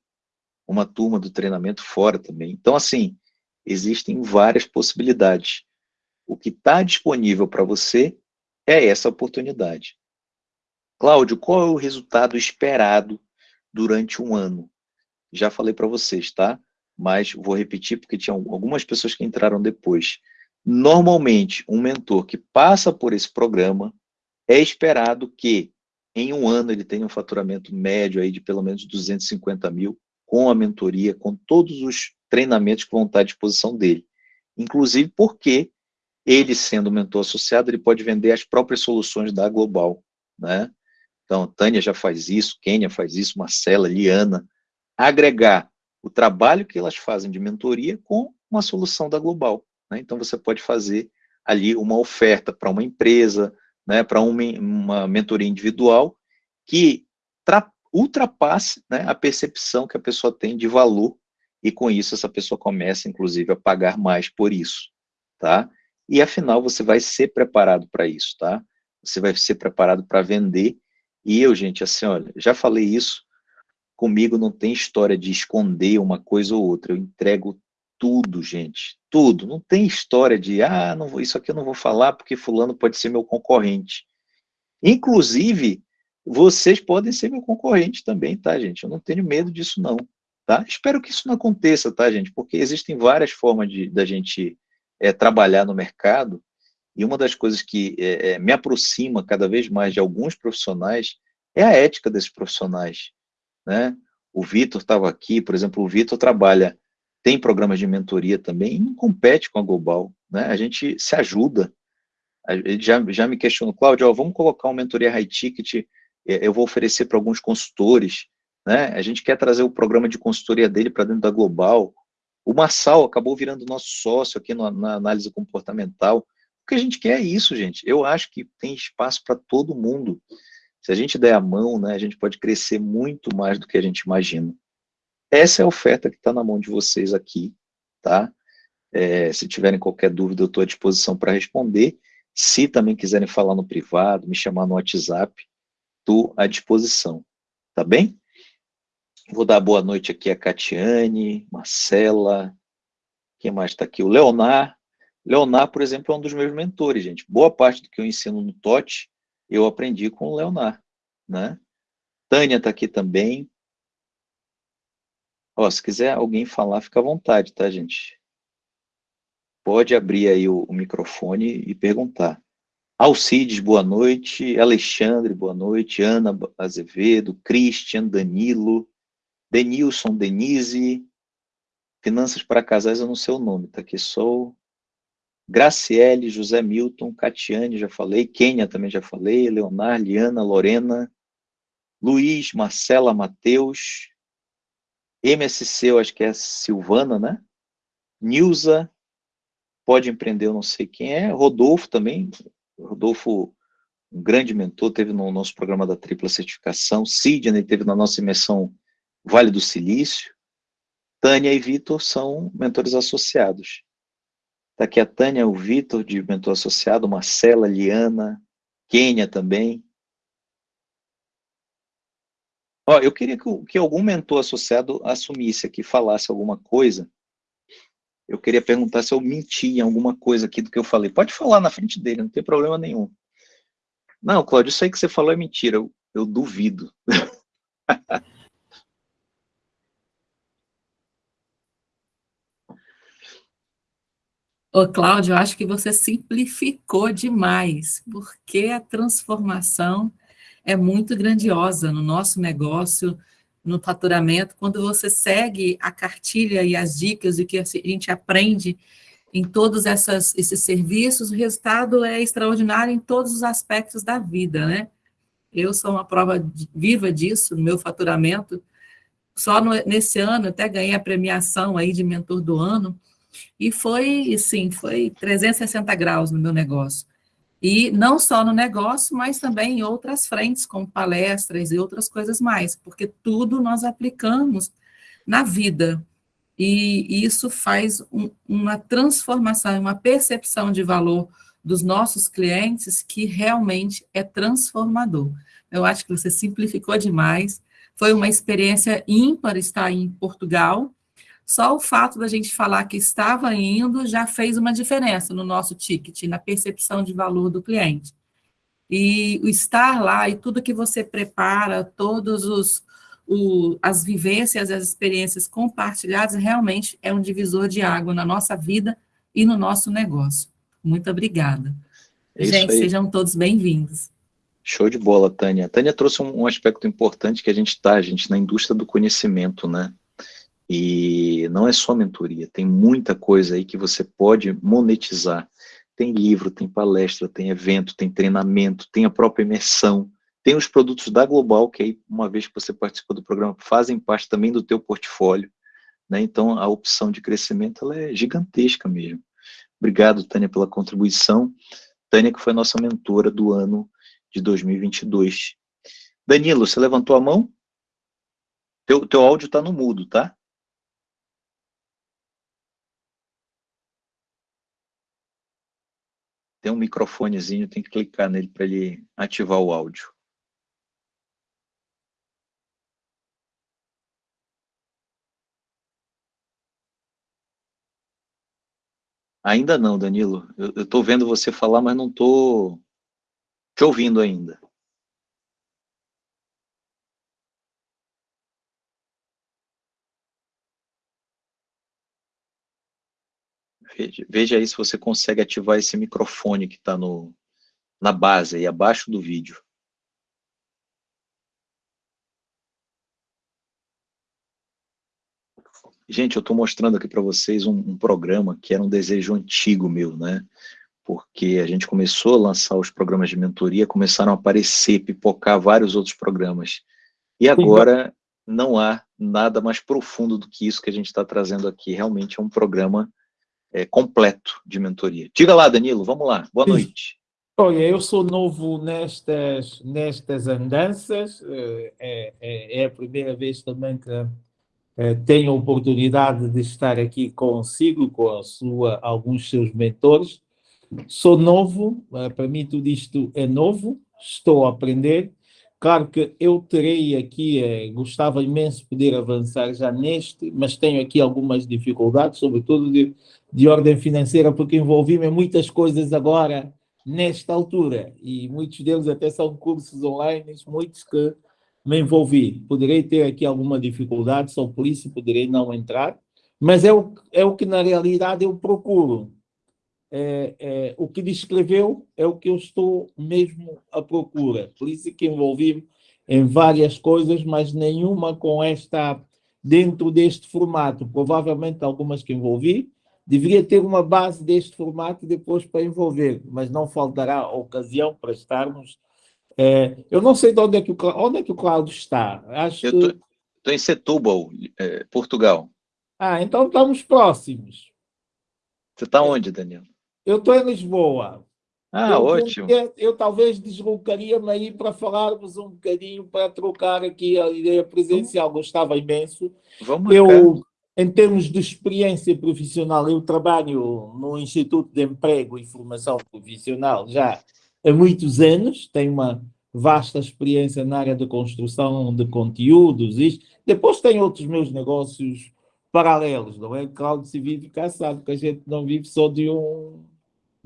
Speaker 1: uma turma do treinamento fora também. Então, assim, existem várias possibilidades. O que está disponível para você é essa oportunidade. Cláudio, qual é o resultado esperado durante um ano. Já falei para vocês, tá? Mas vou repetir porque tinha algumas pessoas que entraram depois. Normalmente, um mentor que passa por esse programa é esperado que em um ano ele tenha um faturamento médio aí de pelo menos 250 mil com a mentoria, com todos os treinamentos que vão estar à disposição dele. Inclusive porque ele, sendo mentor associado, ele pode vender as próprias soluções da Global, né? Então, Tânia já faz isso, Kênia faz isso, Marcela, Liana. Agregar o trabalho que elas fazem de mentoria com uma solução da Global. Né? Então, você pode fazer ali uma oferta para uma empresa, né, para uma, uma mentoria individual, que ultrapasse né, a percepção que a pessoa tem de valor, e com isso essa pessoa começa, inclusive, a pagar mais por isso. Tá? E, afinal, você vai ser preparado para isso. Tá? Você vai ser preparado para vender e eu, gente, assim, olha, já falei isso, comigo não tem história de esconder uma coisa ou outra, eu entrego tudo, gente, tudo, não tem história de, ah, não vou, isso aqui eu não vou falar porque fulano pode ser meu concorrente. Inclusive, vocês podem ser meu concorrente também, tá, gente? Eu não tenho medo disso, não, tá? Espero que isso não aconteça, tá, gente? Porque existem várias formas de da gente é, trabalhar no mercado e uma das coisas que é, me aproxima cada vez mais de alguns profissionais é a ética desses profissionais. Né? O Vitor estava aqui, por exemplo, o Vitor trabalha, tem programas de mentoria também, e não compete com a Global. Né? A gente se ajuda. Ele já, já me questionou, Cláudio, vamos colocar uma mentoria high ticket, é, eu vou oferecer para alguns consultores, né? a gente quer trazer o programa de consultoria dele para dentro da Global. O Marçal acabou virando nosso sócio aqui na, na análise comportamental, que a gente quer é isso, gente. Eu acho que tem espaço para todo mundo. Se a gente der a mão, né, a gente pode crescer muito mais do que a gente imagina. Essa é a oferta que está na mão de vocês aqui, tá? É, se tiverem qualquer dúvida, eu estou à disposição para responder. Se também quiserem falar no privado, me chamar no WhatsApp, estou à disposição, tá bem? Vou dar boa noite aqui a Catiane, Marcela, quem mais está aqui? O Leonardo, Leonardo, por exemplo, é um dos meus mentores, gente. Boa parte do que eu ensino no TOT, eu aprendi com o Leonardo, né? Tânia está aqui também. Ó, se quiser alguém falar, fica à vontade, tá, gente? Pode abrir aí o, o microfone e perguntar. Alcides, boa noite. Alexandre, boa noite. Ana Azevedo, Christian, Danilo, Denilson, Denise. Finanças para casais, eu não sei o nome, tá aqui só Graciele, José Milton, Catiane, já falei. Kênia também já falei. Leonardo, Liana, Lorena. Luiz, Marcela, Matheus. MSC, eu acho que é Silvana, né? Nilza, pode empreender, eu não sei quem é. Rodolfo também, Rodolfo, um grande mentor, teve no nosso programa da tripla certificação. Sidney teve na nossa imersão Vale do Silício. Tânia e Vitor são mentores associados. Está aqui a Tânia, o Vitor, de mentor associado, Marcela, Liana, Kênia também. Ó, eu queria que, que algum mentor associado assumisse aqui, falasse alguma coisa. Eu queria perguntar se eu menti em alguma coisa aqui do que eu falei. Pode falar na frente dele, não tem problema nenhum. Não, Cláudio, isso aí que você falou é mentira. Eu, eu duvido.
Speaker 3: Ô, Cláudio, eu acho que você simplificou demais, porque a transformação é muito grandiosa no nosso negócio, no faturamento, quando você segue a cartilha e as dicas e que a gente aprende em todos essas, esses serviços, o resultado é extraordinário em todos os aspectos da vida, né? Eu sou uma prova viva disso no meu faturamento. Só no, nesse ano até ganhei a premiação aí de mentor do ano e foi, sim, foi 360 graus no meu negócio. E não só no negócio, mas também em outras frentes, como palestras e outras coisas mais, porque tudo nós aplicamos na vida. E isso faz um, uma transformação, uma percepção de valor dos nossos clientes que realmente é transformador. Eu acho que você simplificou demais. Foi uma experiência ímpar estar em Portugal, só o fato da gente falar que estava indo já fez uma diferença no nosso ticket, na percepção de valor do cliente. E o estar lá e tudo que você prepara, todos os o, as vivências, as experiências compartilhadas, realmente é um divisor de água na nossa vida e no nosso negócio. Muito obrigada. É gente, sejam todos bem-vindos.
Speaker 1: Show de bola, Tânia. Tânia trouxe um, um aspecto importante que a gente está, gente, na indústria do conhecimento, né? E não é só mentoria, tem muita coisa aí que você pode monetizar. Tem livro, tem palestra, tem evento, tem treinamento, tem a própria imersão, tem os produtos da Global, que aí, uma vez que você participa do programa, fazem parte também do teu portfólio. Né? Então, a opção de crescimento ela é gigantesca mesmo. Obrigado, Tânia, pela contribuição. Tânia, que foi nossa mentora do ano de 2022. Danilo, você levantou a mão? Teu, teu áudio está no mudo, tá? Tem um microfonezinho, tem que clicar nele para ele ativar o áudio. Ainda não, Danilo. Eu estou vendo você falar, mas não estou te ouvindo ainda. Veja, veja aí se você consegue ativar esse microfone que está na base, aí abaixo do vídeo. Gente, eu estou mostrando aqui para vocês um, um, programa que era um desejo antigo meu, né? Porque a gente começou a lançar os programas de mentoria, começaram a aparecer, pipocar vários outros programas. E agora não há nada mais profundo do que isso que a gente está trazendo aqui. Realmente é um programa é, completo de mentoria. Diga lá, Danilo, vamos lá. Boa noite.
Speaker 4: Olha, eu sou novo nestas, nestas andanças, é, é, é a primeira vez também que é, tenho a oportunidade de estar aqui consigo, com a sua, alguns seus mentores. Sou novo, é, para mim tudo isto é novo, estou a aprender, Claro que eu terei aqui, eh, gostava imenso de poder avançar já neste, mas tenho aqui algumas dificuldades, sobretudo de, de ordem financeira, porque envolvi-me em muitas coisas agora, nesta altura, e muitos deles até são cursos online, muitos que me envolvi. Poderei ter aqui alguma dificuldade, sou isso poderei não entrar, mas é o, é o que na realidade eu procuro. É, é, o que descreveu é o que eu estou mesmo à procura. Por isso que envolvi em várias coisas, mas nenhuma com esta, dentro deste formato. Provavelmente algumas que envolvi, deveria ter uma base deste formato depois para envolver, mas não faltará ocasião para estarmos. É, eu não sei de onde é que o, onde é que o Cláudio está.
Speaker 1: Acho eu estou que... em Setúbal, é, Portugal.
Speaker 4: Ah, então estamos próximos.
Speaker 1: Você está onde, Daniel?
Speaker 4: Eu estou em Lisboa.
Speaker 1: Ah, eu, ótimo.
Speaker 4: Eu, eu talvez deslocaria-me aí para falarmos um bocadinho, para trocar aqui a ideia presencial. Gostava imenso.
Speaker 1: Vamos
Speaker 4: eu, em termos de experiência profissional, eu trabalho no Instituto de Emprego e Formação Profissional já há muitos anos, tenho uma vasta experiência na área de construção de conteúdos. Isto. Depois tenho outros meus negócios paralelos, não é? Se vive cá sabe que a gente não vive só de um,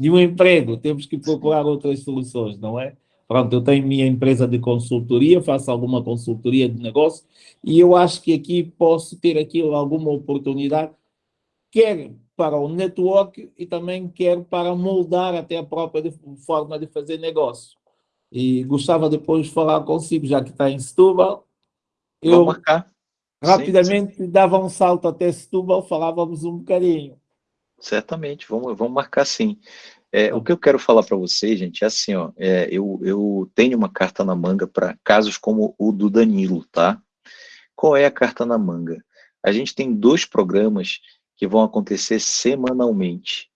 Speaker 4: de um emprego, temos que procurar outras soluções, não é? Pronto, eu tenho minha empresa de consultoria, faço alguma consultoria de negócio e eu acho que aqui posso ter aqui alguma oportunidade, quer para o network e também quer para moldar até a própria forma de fazer negócio. E gostava depois de falar consigo, já que está em Setúbal.
Speaker 1: Eu marcar.
Speaker 4: rapidamente sim, sim. dava um salto até Setúbal, falávamos um bocadinho.
Speaker 1: Certamente, vamos, vamos marcar sim. É, o que eu quero falar para vocês, gente, é assim, ó, é, eu, eu tenho uma carta na manga para casos como o do Danilo, tá? Qual é a carta na manga? A gente tem dois programas que vão acontecer semanalmente.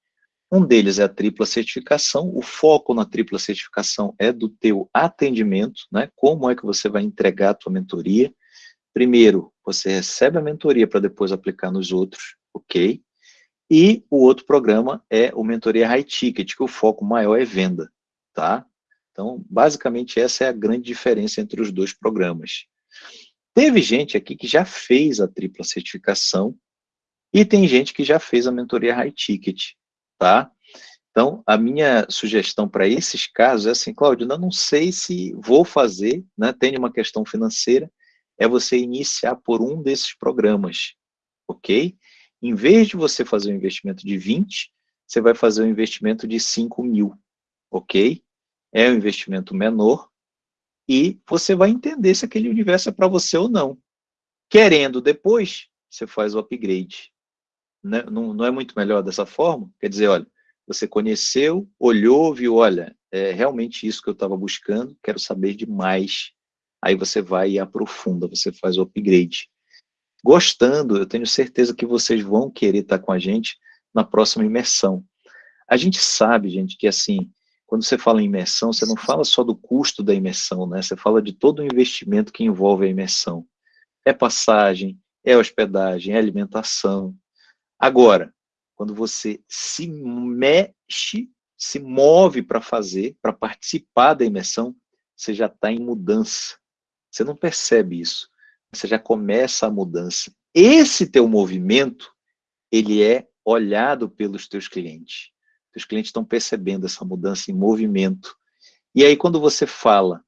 Speaker 1: Um deles é a tripla certificação, o foco na tripla certificação é do teu atendimento, né? Como é que você vai entregar a tua mentoria? Primeiro, você recebe a mentoria para depois aplicar nos outros, ok? E o outro programa é o Mentoria High Ticket, que o foco maior é venda, tá? Então, basicamente, essa é a grande diferença entre os dois programas. Teve gente aqui que já fez a tripla certificação e tem gente que já fez a mentoria High Ticket, tá? Então, a minha sugestão para esses casos é assim, Cláudio, eu não sei se vou fazer, né, tem uma questão financeira, é você iniciar por um desses programas, ok? Em vez de você fazer um investimento de 20, você vai fazer um investimento de 5 mil, ok? É um investimento menor e você vai entender se aquele universo é para você ou não. Querendo depois, você faz o upgrade. Né? não, não é muito melhor dessa forma? Quer dizer, olha, você conheceu, olhou, viu, olha, é realmente isso que eu estava buscando, quero saber de mais. Aí você vai e aprofunda, você faz o upgrade gostando, eu tenho certeza que vocês vão querer estar com a gente na próxima imersão. A gente sabe, gente, que assim, quando você fala em imersão, você não fala só do custo da imersão, né? Você fala de todo o investimento que envolve a imersão. É passagem, é hospedagem, é alimentação. Agora, quando você se mexe, se move para fazer, para participar da imersão, você já está em mudança. Você não percebe isso já começa a mudança. Esse teu movimento, ele é olhado pelos teus clientes. Os clientes estão percebendo essa mudança em movimento. E aí, quando você fala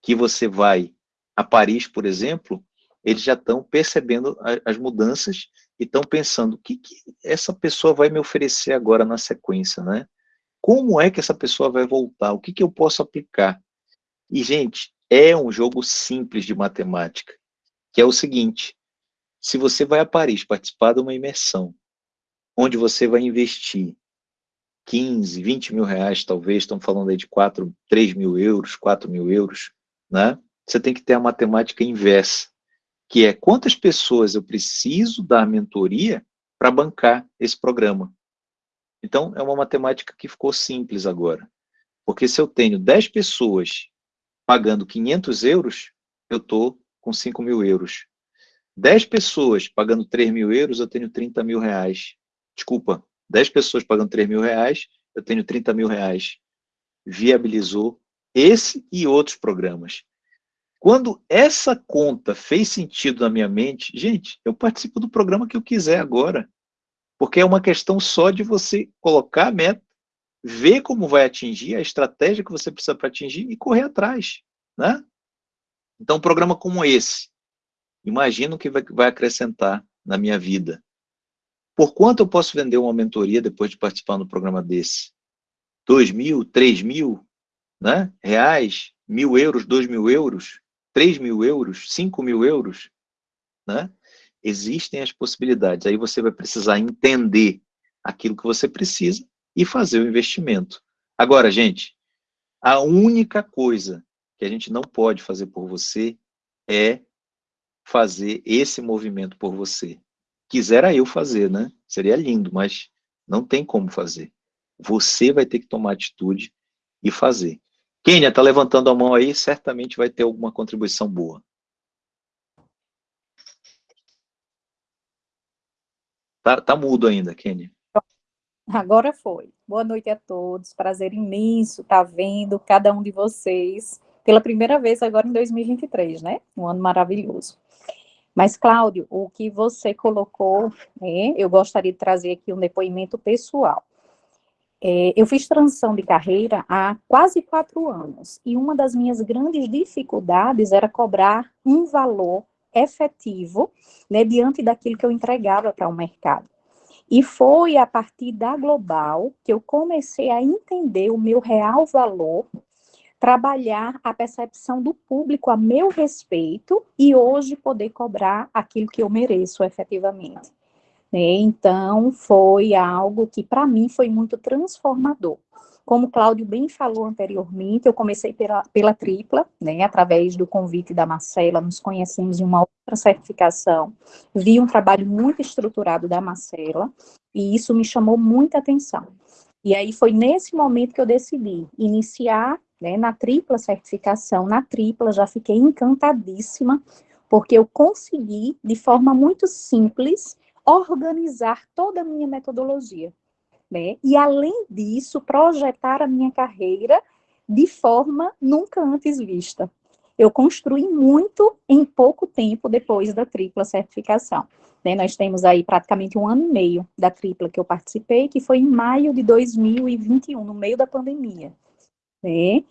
Speaker 1: que você vai a Paris, por exemplo, eles já estão percebendo as mudanças e estão pensando, o que, que essa pessoa vai me oferecer agora na sequência, né? Como é que essa pessoa vai voltar? O que, que eu posso aplicar? E, gente, é um jogo simples de matemática que é o seguinte, se você vai a Paris participar de uma imersão, onde você vai investir 15, 20 mil reais, talvez, estão falando aí de 4, 3 mil euros, 4 mil euros, né? Você tem que ter a matemática inversa, que é quantas pessoas eu preciso dar mentoria para bancar esse programa. Então, é uma matemática que ficou simples agora. Porque se eu tenho 10 pessoas pagando 500 euros, eu estou com 5 mil euros. 10 pessoas pagando 3 mil euros, eu tenho 30 mil reais. Desculpa, 10 pessoas pagando 3 mil reais, eu tenho 30 mil reais. Viabilizou esse e outros programas. Quando essa conta fez sentido na minha mente, gente, eu participo do programa que eu quiser agora. Porque é uma questão só de você colocar a meta, ver como vai atingir, a estratégia que você precisa para atingir e correr atrás. Né? Então, um programa como esse, imagina o que vai, acrescentar na minha vida. Por quanto eu posso vender uma mentoria depois de participar do programa desse? Dois mil, três mil né? reais, mil euros, dois mil euros, três mil euros, cinco mil euros? Né? Existem as possibilidades. Aí você vai precisar entender aquilo que você precisa e fazer o investimento. Agora, gente, a única coisa que a gente não pode fazer por você é fazer esse movimento por você. Quisera eu fazer, né? Seria lindo, mas não tem como fazer. Você vai ter que tomar atitude e fazer. Kênia, está levantando a mão aí, certamente vai ter alguma contribuição boa. Tá, tá mudo ainda, Kênia.
Speaker 5: Agora foi. Boa noite a todos. Prazer imenso estar vendo cada um de vocês pela primeira vez agora em 2023, né? Um ano maravilhoso. Mas, Cláudio, o que você colocou, né, eu gostaria de trazer aqui um depoimento pessoal. É, eu fiz transição de carreira há quase quatro anos, e uma das minhas grandes dificuldades era cobrar um valor efetivo, né, diante daquilo que eu entregava para o mercado. E foi a partir da Global que eu comecei a entender o meu real valor, trabalhar a percepção do público a meu respeito e hoje poder cobrar aquilo que eu mereço efetivamente. Né? Então, foi algo que para mim foi muito transformador. Como o Cláudio bem falou anteriormente, eu comecei pela, pela tripla, né, através do convite da Marcela, nos conhecemos em uma outra certificação, vi um trabalho muito estruturado da Marcela, e isso me chamou muita atenção. E aí foi nesse momento que eu decidi iniciar né, na tripla certificação, na tripla já fiquei encantadíssima, porque eu consegui, de forma muito simples, organizar toda a minha metodologia né? E além disso, projetar a minha carreira de forma nunca antes vista. Eu construí muito em pouco tempo depois da tripla certificação. Né? Nós temos aí praticamente um ano e meio da tripla que eu participei, que foi em maio de 2021, no meio da pandemia. Né?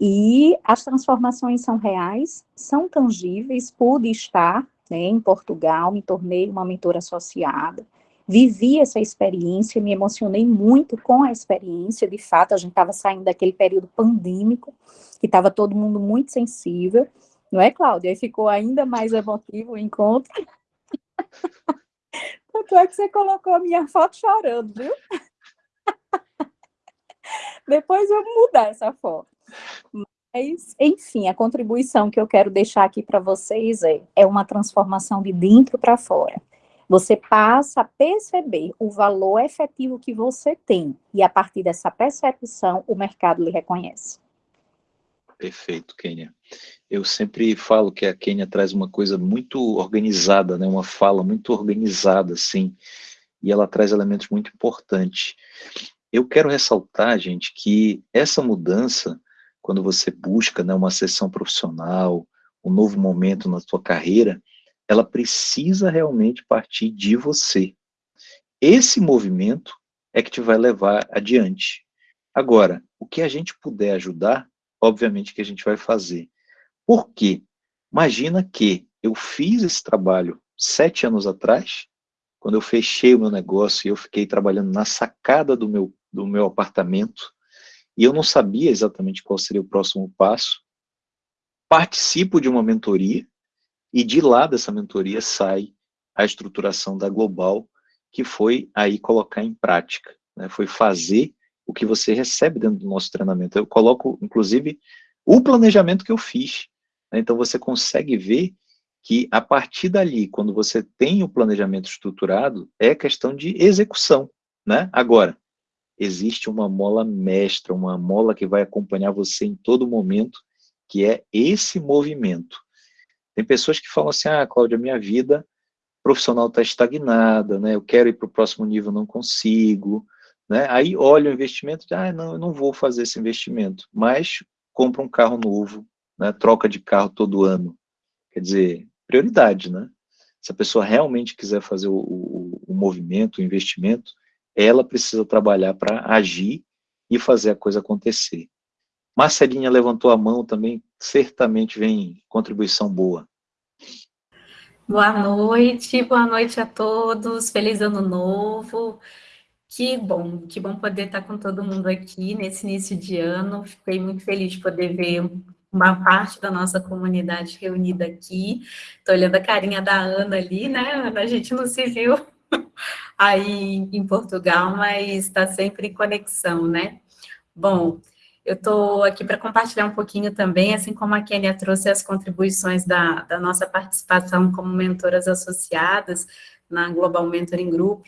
Speaker 5: E as transformações são reais, são tangíveis, pude estar né, em Portugal, me tornei uma mentora associada, vivi essa experiência, me emocionei muito com a experiência, de fato, a gente estava saindo daquele período pandêmico, que estava todo mundo muito sensível, não é, Cláudia? Aí ficou ainda mais emotivo o encontro. Tanto é que você colocou a minha foto chorando, viu? Depois eu vou mudar essa foto. Mas, enfim, a contribuição que eu quero deixar aqui para vocês é, é uma transformação de dentro para fora. Você passa a perceber o valor efetivo que você tem, e a partir dessa percepção, o mercado lhe reconhece.
Speaker 1: Perfeito, Kênia. Eu sempre falo que a Kênia traz uma coisa muito organizada, né? uma fala muito organizada, sim, e ela traz elementos muito importantes. Eu quero ressaltar, gente, que essa mudança, quando você busca né, uma sessão profissional, um novo momento na sua carreira, ela precisa realmente partir de você. Esse movimento é que te vai levar adiante. Agora, o que a gente puder ajudar, obviamente que a gente vai fazer. Por quê? Imagina que eu fiz esse trabalho sete anos atrás, quando eu fechei o meu negócio e eu fiquei trabalhando na sacada do meu, do meu apartamento, e eu não sabia exatamente qual seria o próximo passo, participo de uma mentoria, e de lá dessa mentoria sai a estruturação da Global, que foi aí colocar em prática, né? foi fazer o que você recebe dentro do nosso treinamento. Eu coloco, inclusive, o planejamento que eu fiz. Né? Então, você consegue ver que, a partir dali, quando você tem o planejamento estruturado, é questão de execução. Né? Agora, existe uma mola mestra, uma mola que vai acompanhar você em todo momento, que é esse movimento. Tem pessoas que falam assim, ah, Cláudia, minha vida profissional está estagnada, né? eu quero ir para o próximo nível, não consigo. Né? Aí olha o investimento, ah, não, eu não vou fazer esse investimento, mas compra um carro novo, né? troca de carro todo ano. Quer dizer, prioridade, né? Se a pessoa realmente quiser fazer o, o, o movimento, o investimento, ela precisa trabalhar para agir e fazer a coisa acontecer. Marcelinha levantou a mão também, certamente vem contribuição boa.
Speaker 6: Boa noite, boa noite a todos, feliz ano novo. Que bom, que bom poder estar com todo mundo aqui nesse início de ano. Fiquei muito feliz de poder ver uma parte da nossa comunidade reunida aqui. Estou olhando a carinha da Ana ali, né? A gente não se viu aí em Portugal, mas está sempre em conexão, né? Bom, eu estou aqui para compartilhar um pouquinho também, assim como a Kênia trouxe as contribuições da, da nossa participação como mentoras associadas na Global Mentoring Group,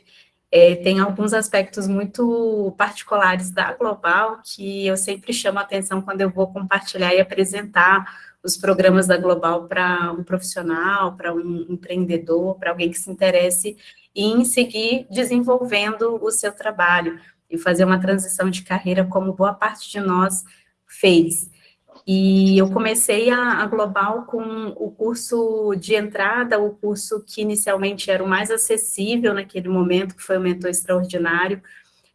Speaker 6: é, tem alguns aspectos muito particulares da Global que eu sempre chamo a atenção quando eu vou compartilhar e apresentar os programas da Global para um profissional, para um empreendedor, para alguém que se interesse em seguir desenvolvendo o seu trabalho e fazer uma transição de carreira como boa parte de nós fez. E eu comecei a, a, Global com o curso de entrada, o curso que inicialmente era o mais acessível naquele momento, que foi o Mentor Extraordinário,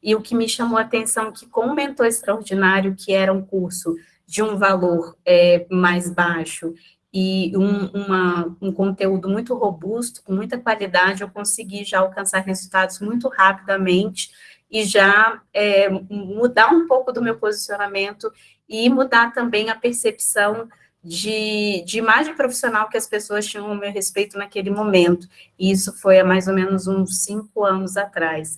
Speaker 6: e o que me chamou a atenção é que com o Mentor Extraordinário, que era um curso de um valor é, mais baixo e um, uma, um conteúdo muito robusto, com muita qualidade, eu consegui já alcançar resultados muito rapidamente e já é, mudar um pouco do meu posicionamento e mudar também a percepção de, de, imagem profissional que as pessoas tinham a meu respeito naquele momento. E isso foi há mais ou menos uns cinco anos atrás.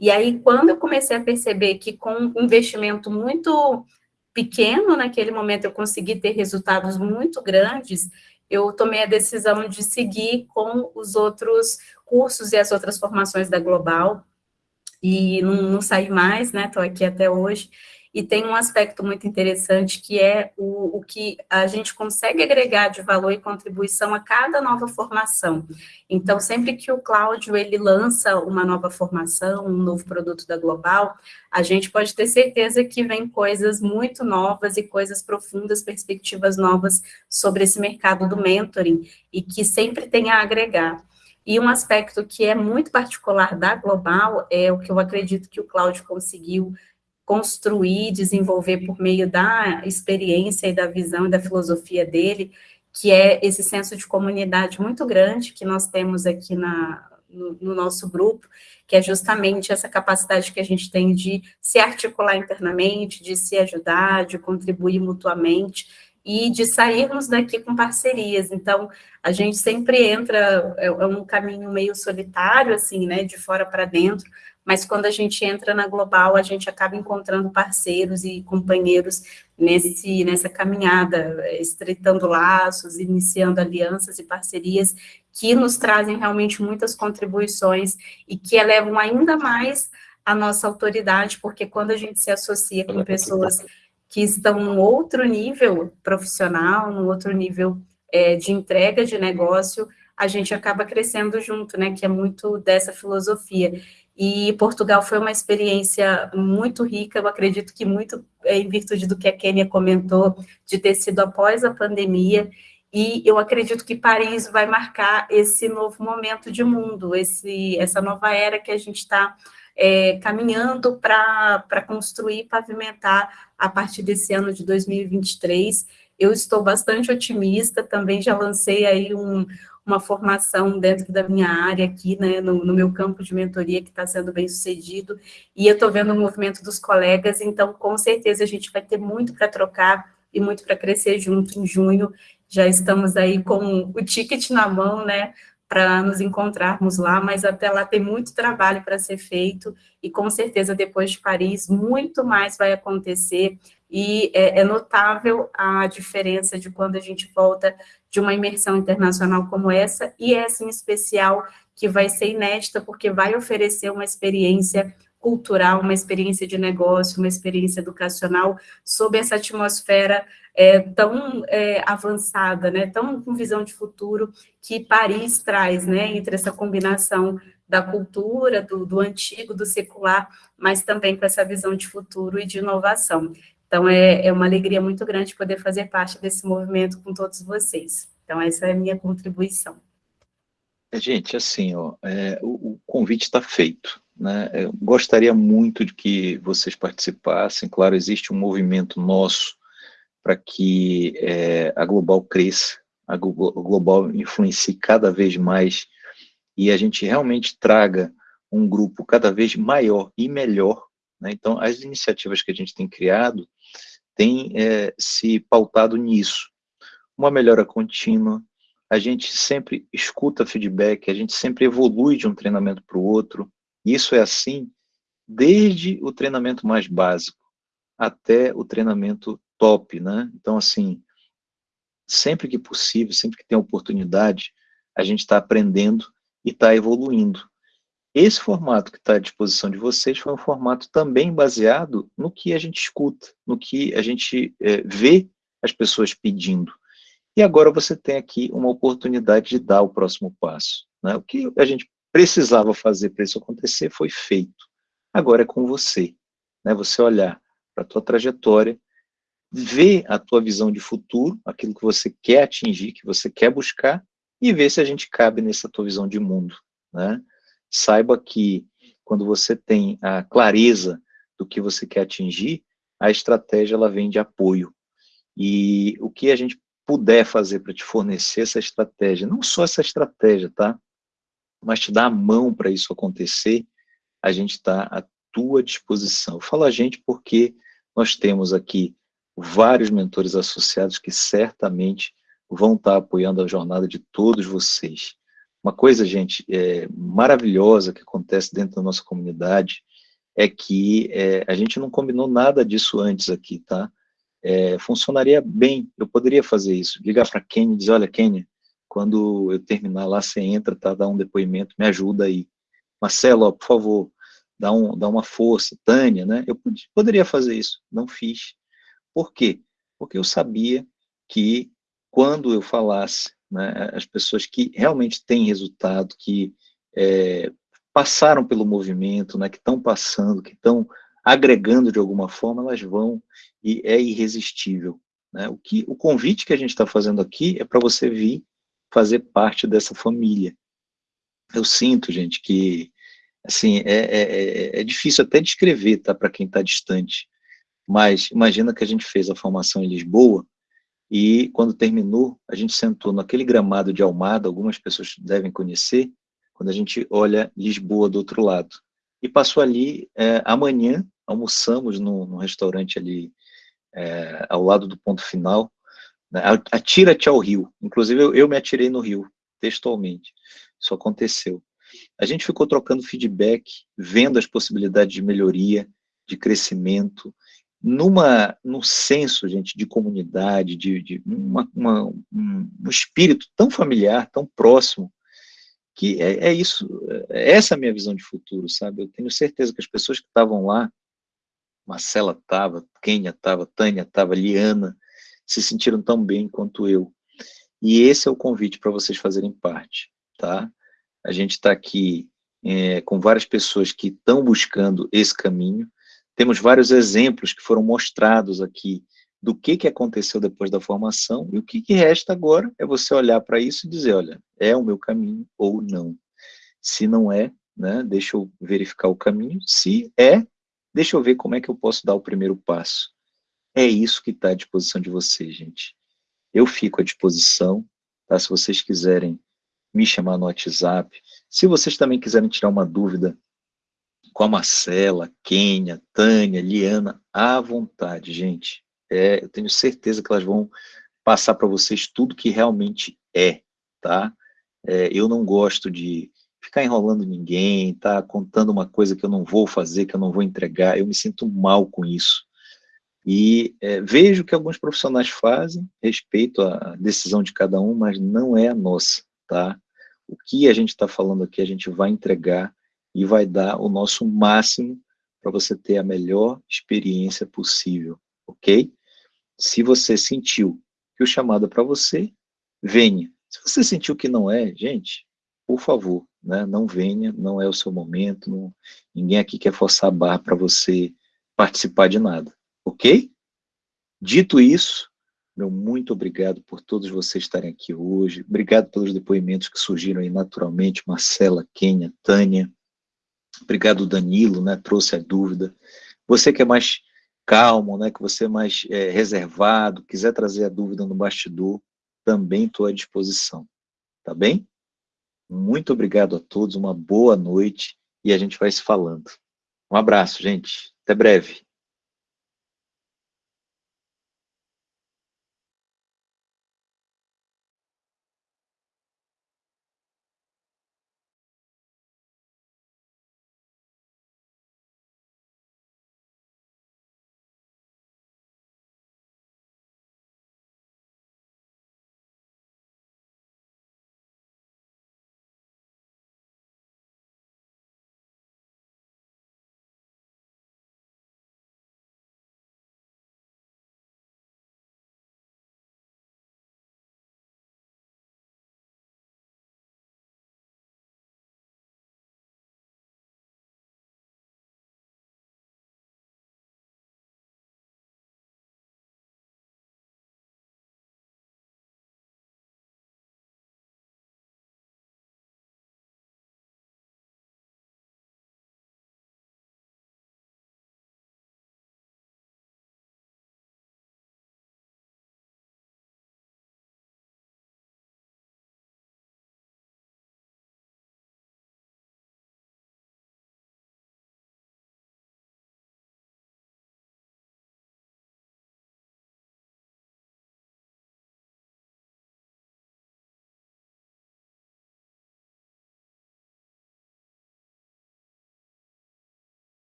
Speaker 6: E aí, quando eu comecei a perceber que com um investimento muito pequeno naquele momento eu consegui ter resultados muito grandes, eu tomei a decisão de seguir com os outros cursos e as outras formações da Global, e não, não saí mais, né, estou aqui até hoje, e tem um aspecto muito interessante que é o, o que a gente consegue agregar de valor e contribuição a cada nova formação. Então, sempre que o Cláudio ele lança uma nova formação, um novo produto da Global, a gente pode ter certeza que vem coisas muito novas e coisas profundas, perspectivas novas sobre esse mercado do mentoring e que sempre tem a agregar. E um aspecto que é muito particular da Global é o que eu acredito que o Cláudio conseguiu construir, desenvolver por meio da experiência e da visão e da filosofia dele, que é esse senso de comunidade muito grande que nós temos aqui na, no, no, nosso grupo, que é justamente essa capacidade que a gente tem de se articular internamente, de se ajudar, de contribuir mutuamente, e de sairmos daqui com parcerias. Então, a gente sempre entra, é, é um caminho meio solitário, assim, né, de fora para dentro, mas quando a gente entra na Global, a gente acaba encontrando parceiros e companheiros nesse, nessa caminhada, estreitando laços, iniciando alianças e parcerias que nos trazem realmente muitas contribuições e que elevam ainda mais a nossa autoridade, porque quando a gente se associa com pessoas que estão num outro nível profissional, num outro nível é, de entrega de negócio, a gente acaba crescendo junto, né, que é muito dessa filosofia. E Portugal foi uma experiência muito rica, eu acredito que muito é, em virtude do que a Kênia comentou, de ter sido após a pandemia, e eu acredito que Paris vai marcar esse novo momento de mundo, esse, essa nova era que a gente está é, caminhando para construir, pavimentar a partir desse ano de 2023. Eu estou bastante otimista, também já lancei aí um, uma formação dentro da minha área aqui, né, no, no meu campo de mentoria, que está sendo bem sucedido, e eu estou vendo o movimento dos colegas, então, com certeza, a gente vai ter muito para trocar e muito para crescer junto em junho, já estamos aí com o ticket na mão, né, para nos encontrarmos lá, mas até lá tem muito trabalho para ser feito, e com certeza depois de Paris, muito mais vai acontecer, e é, é, notável a diferença de quando a gente volta de uma imersão internacional como essa, e essa em especial, que vai ser inédita, porque vai oferecer uma experiência cultural, uma experiência de negócio, uma experiência educacional, sob essa atmosfera é, tão é, avançada, né, tão com visão de futuro, que Paris traz, né, entre essa combinação da cultura, do, do antigo, do secular, mas também com essa visão de futuro e de inovação. Então, é, é uma alegria muito grande poder fazer parte desse movimento com todos vocês. Então, essa é a minha contribuição.
Speaker 1: É, gente, assim, ó, é, o, o, convite está feito. Né? Eu gostaria muito de que vocês participassem. Claro, existe um movimento nosso para que é, a Global cresça, a Global influencie cada vez mais e a gente realmente traga um grupo cada vez maior e melhor. Né? Então, as iniciativas que a gente tem criado têm é, se pautado nisso. Uma melhora contínua, a gente sempre escuta feedback, a gente sempre evolui de um treinamento para o outro. Isso é assim desde o treinamento mais básico até o treinamento top, né? Então, assim, sempre que possível, sempre que tem oportunidade, a gente está aprendendo e está evoluindo. Esse formato que está à disposição de vocês foi um formato também baseado no que a gente escuta, no que a gente é, vê as pessoas pedindo. E agora você tem aqui uma oportunidade de dar o próximo passo. Né? O que a gente precisava fazer para isso acontecer foi feito. Agora é com você. Né? Você olhar para a tua trajetória, ver a tua visão de futuro, aquilo que você quer atingir, que você quer buscar, e ver se a gente cabe nessa tua visão de mundo. Né? Saiba que quando você tem a clareza do que você quer atingir, a estratégia ela vem de apoio. E o que a gente puder fazer para te fornecer essa estratégia, não só essa estratégia, tá? Mas te dar a mão para isso acontecer, a gente está à tua disposição. Eu falo a gente porque nós temos aqui vários mentores associados que certamente vão estar tá apoiando a jornada de todos vocês. Uma coisa, gente, é, maravilhosa que acontece dentro da nossa comunidade é que é, a gente não combinou nada disso antes aqui, tá? É, funcionaria bem, eu poderia fazer isso, ligar para Kenny e dizer, olha, Kenny, quando eu terminar lá, você entra, tá, dá um depoimento, me ajuda aí. Marcelo, ó, por favor, dá, um, dá uma força, Tânia, né? Eu poderia fazer isso, não fiz. Por quê? Porque eu sabia que quando eu falasse né, as pessoas que realmente têm resultado, que é, passaram pelo movimento, né, que estão passando, que estão agregando de alguma forma, elas vão e é irresistível. Né? O, que, o convite que a gente está fazendo aqui é para você vir fazer parte dessa família. Eu sinto, gente, que assim é, é, é, é difícil até descrever tá, para quem está distante, mas imagina que a gente fez a formação em Lisboa, e quando terminou, a gente sentou naquele gramado de Almada, algumas pessoas devem conhecer, quando a gente olha Lisboa do outro lado. E passou ali, é, amanhã, almoçamos no, no restaurante ali, é, ao lado do ponto final, né, atira-te ao rio. Inclusive, eu, eu me atirei no rio, textualmente. Isso aconteceu. A gente ficou trocando feedback, vendo as possibilidades de melhoria, de crescimento, numa, num senso, gente, de comunidade, de, de uma, uma, um, espírito tão familiar, tão próximo, que é, é, isso, é essa a minha visão de futuro, sabe? Eu tenho certeza que as pessoas que estavam lá, Marcela estava, Kênia estava, Tânia estava, Liana, se sentiram tão bem quanto eu. E esse é o convite para vocês fazerem parte, tá? A gente está aqui é, com várias pessoas que estão buscando esse caminho, temos vários exemplos que foram mostrados aqui do que, que aconteceu depois da formação, e o que, que resta agora é você olhar para isso e dizer, olha, é o meu caminho ou não. Se não é, né, deixa eu verificar o caminho, se é, deixa eu ver como é que eu posso dar o primeiro passo. É isso que está à disposição de vocês, gente. Eu fico à disposição, tá? se vocês quiserem me chamar no WhatsApp, se vocês também quiserem tirar uma dúvida com a Marcela, Kênia, Tânia, Liana, à vontade, gente. É, eu tenho certeza que elas vão passar para vocês tudo que realmente é, tá? É, eu não gosto de ficar enrolando ninguém, tá? Contando uma coisa que eu não vou fazer, que eu não vou entregar, eu me sinto mal com isso. E é, vejo que alguns profissionais fazem, respeito a decisão de cada um, mas não é a nossa, tá? O que a gente está falando aqui, a gente vai entregar e vai dar o nosso máximo para você ter a melhor experiência possível, ok? Se você sentiu que o chamado é para você, venha. Se você sentiu que não é, gente, por favor, né, não venha, não é o seu momento, não, ninguém aqui quer forçar a barra para você participar de nada, ok? Dito isso, meu muito obrigado por todos vocês estarem aqui hoje, obrigado pelos depoimentos que surgiram aí naturalmente, Marcela, Kênia, Tânia, Obrigado, Danilo, né, trouxe a dúvida. Você que é mais calmo, né, que você é mais é, reservado, quiser trazer a dúvida no bastidor, também estou à disposição, tá bem? Muito obrigado a todos, uma boa noite e a gente vai se falando. Um abraço, gente. Até breve.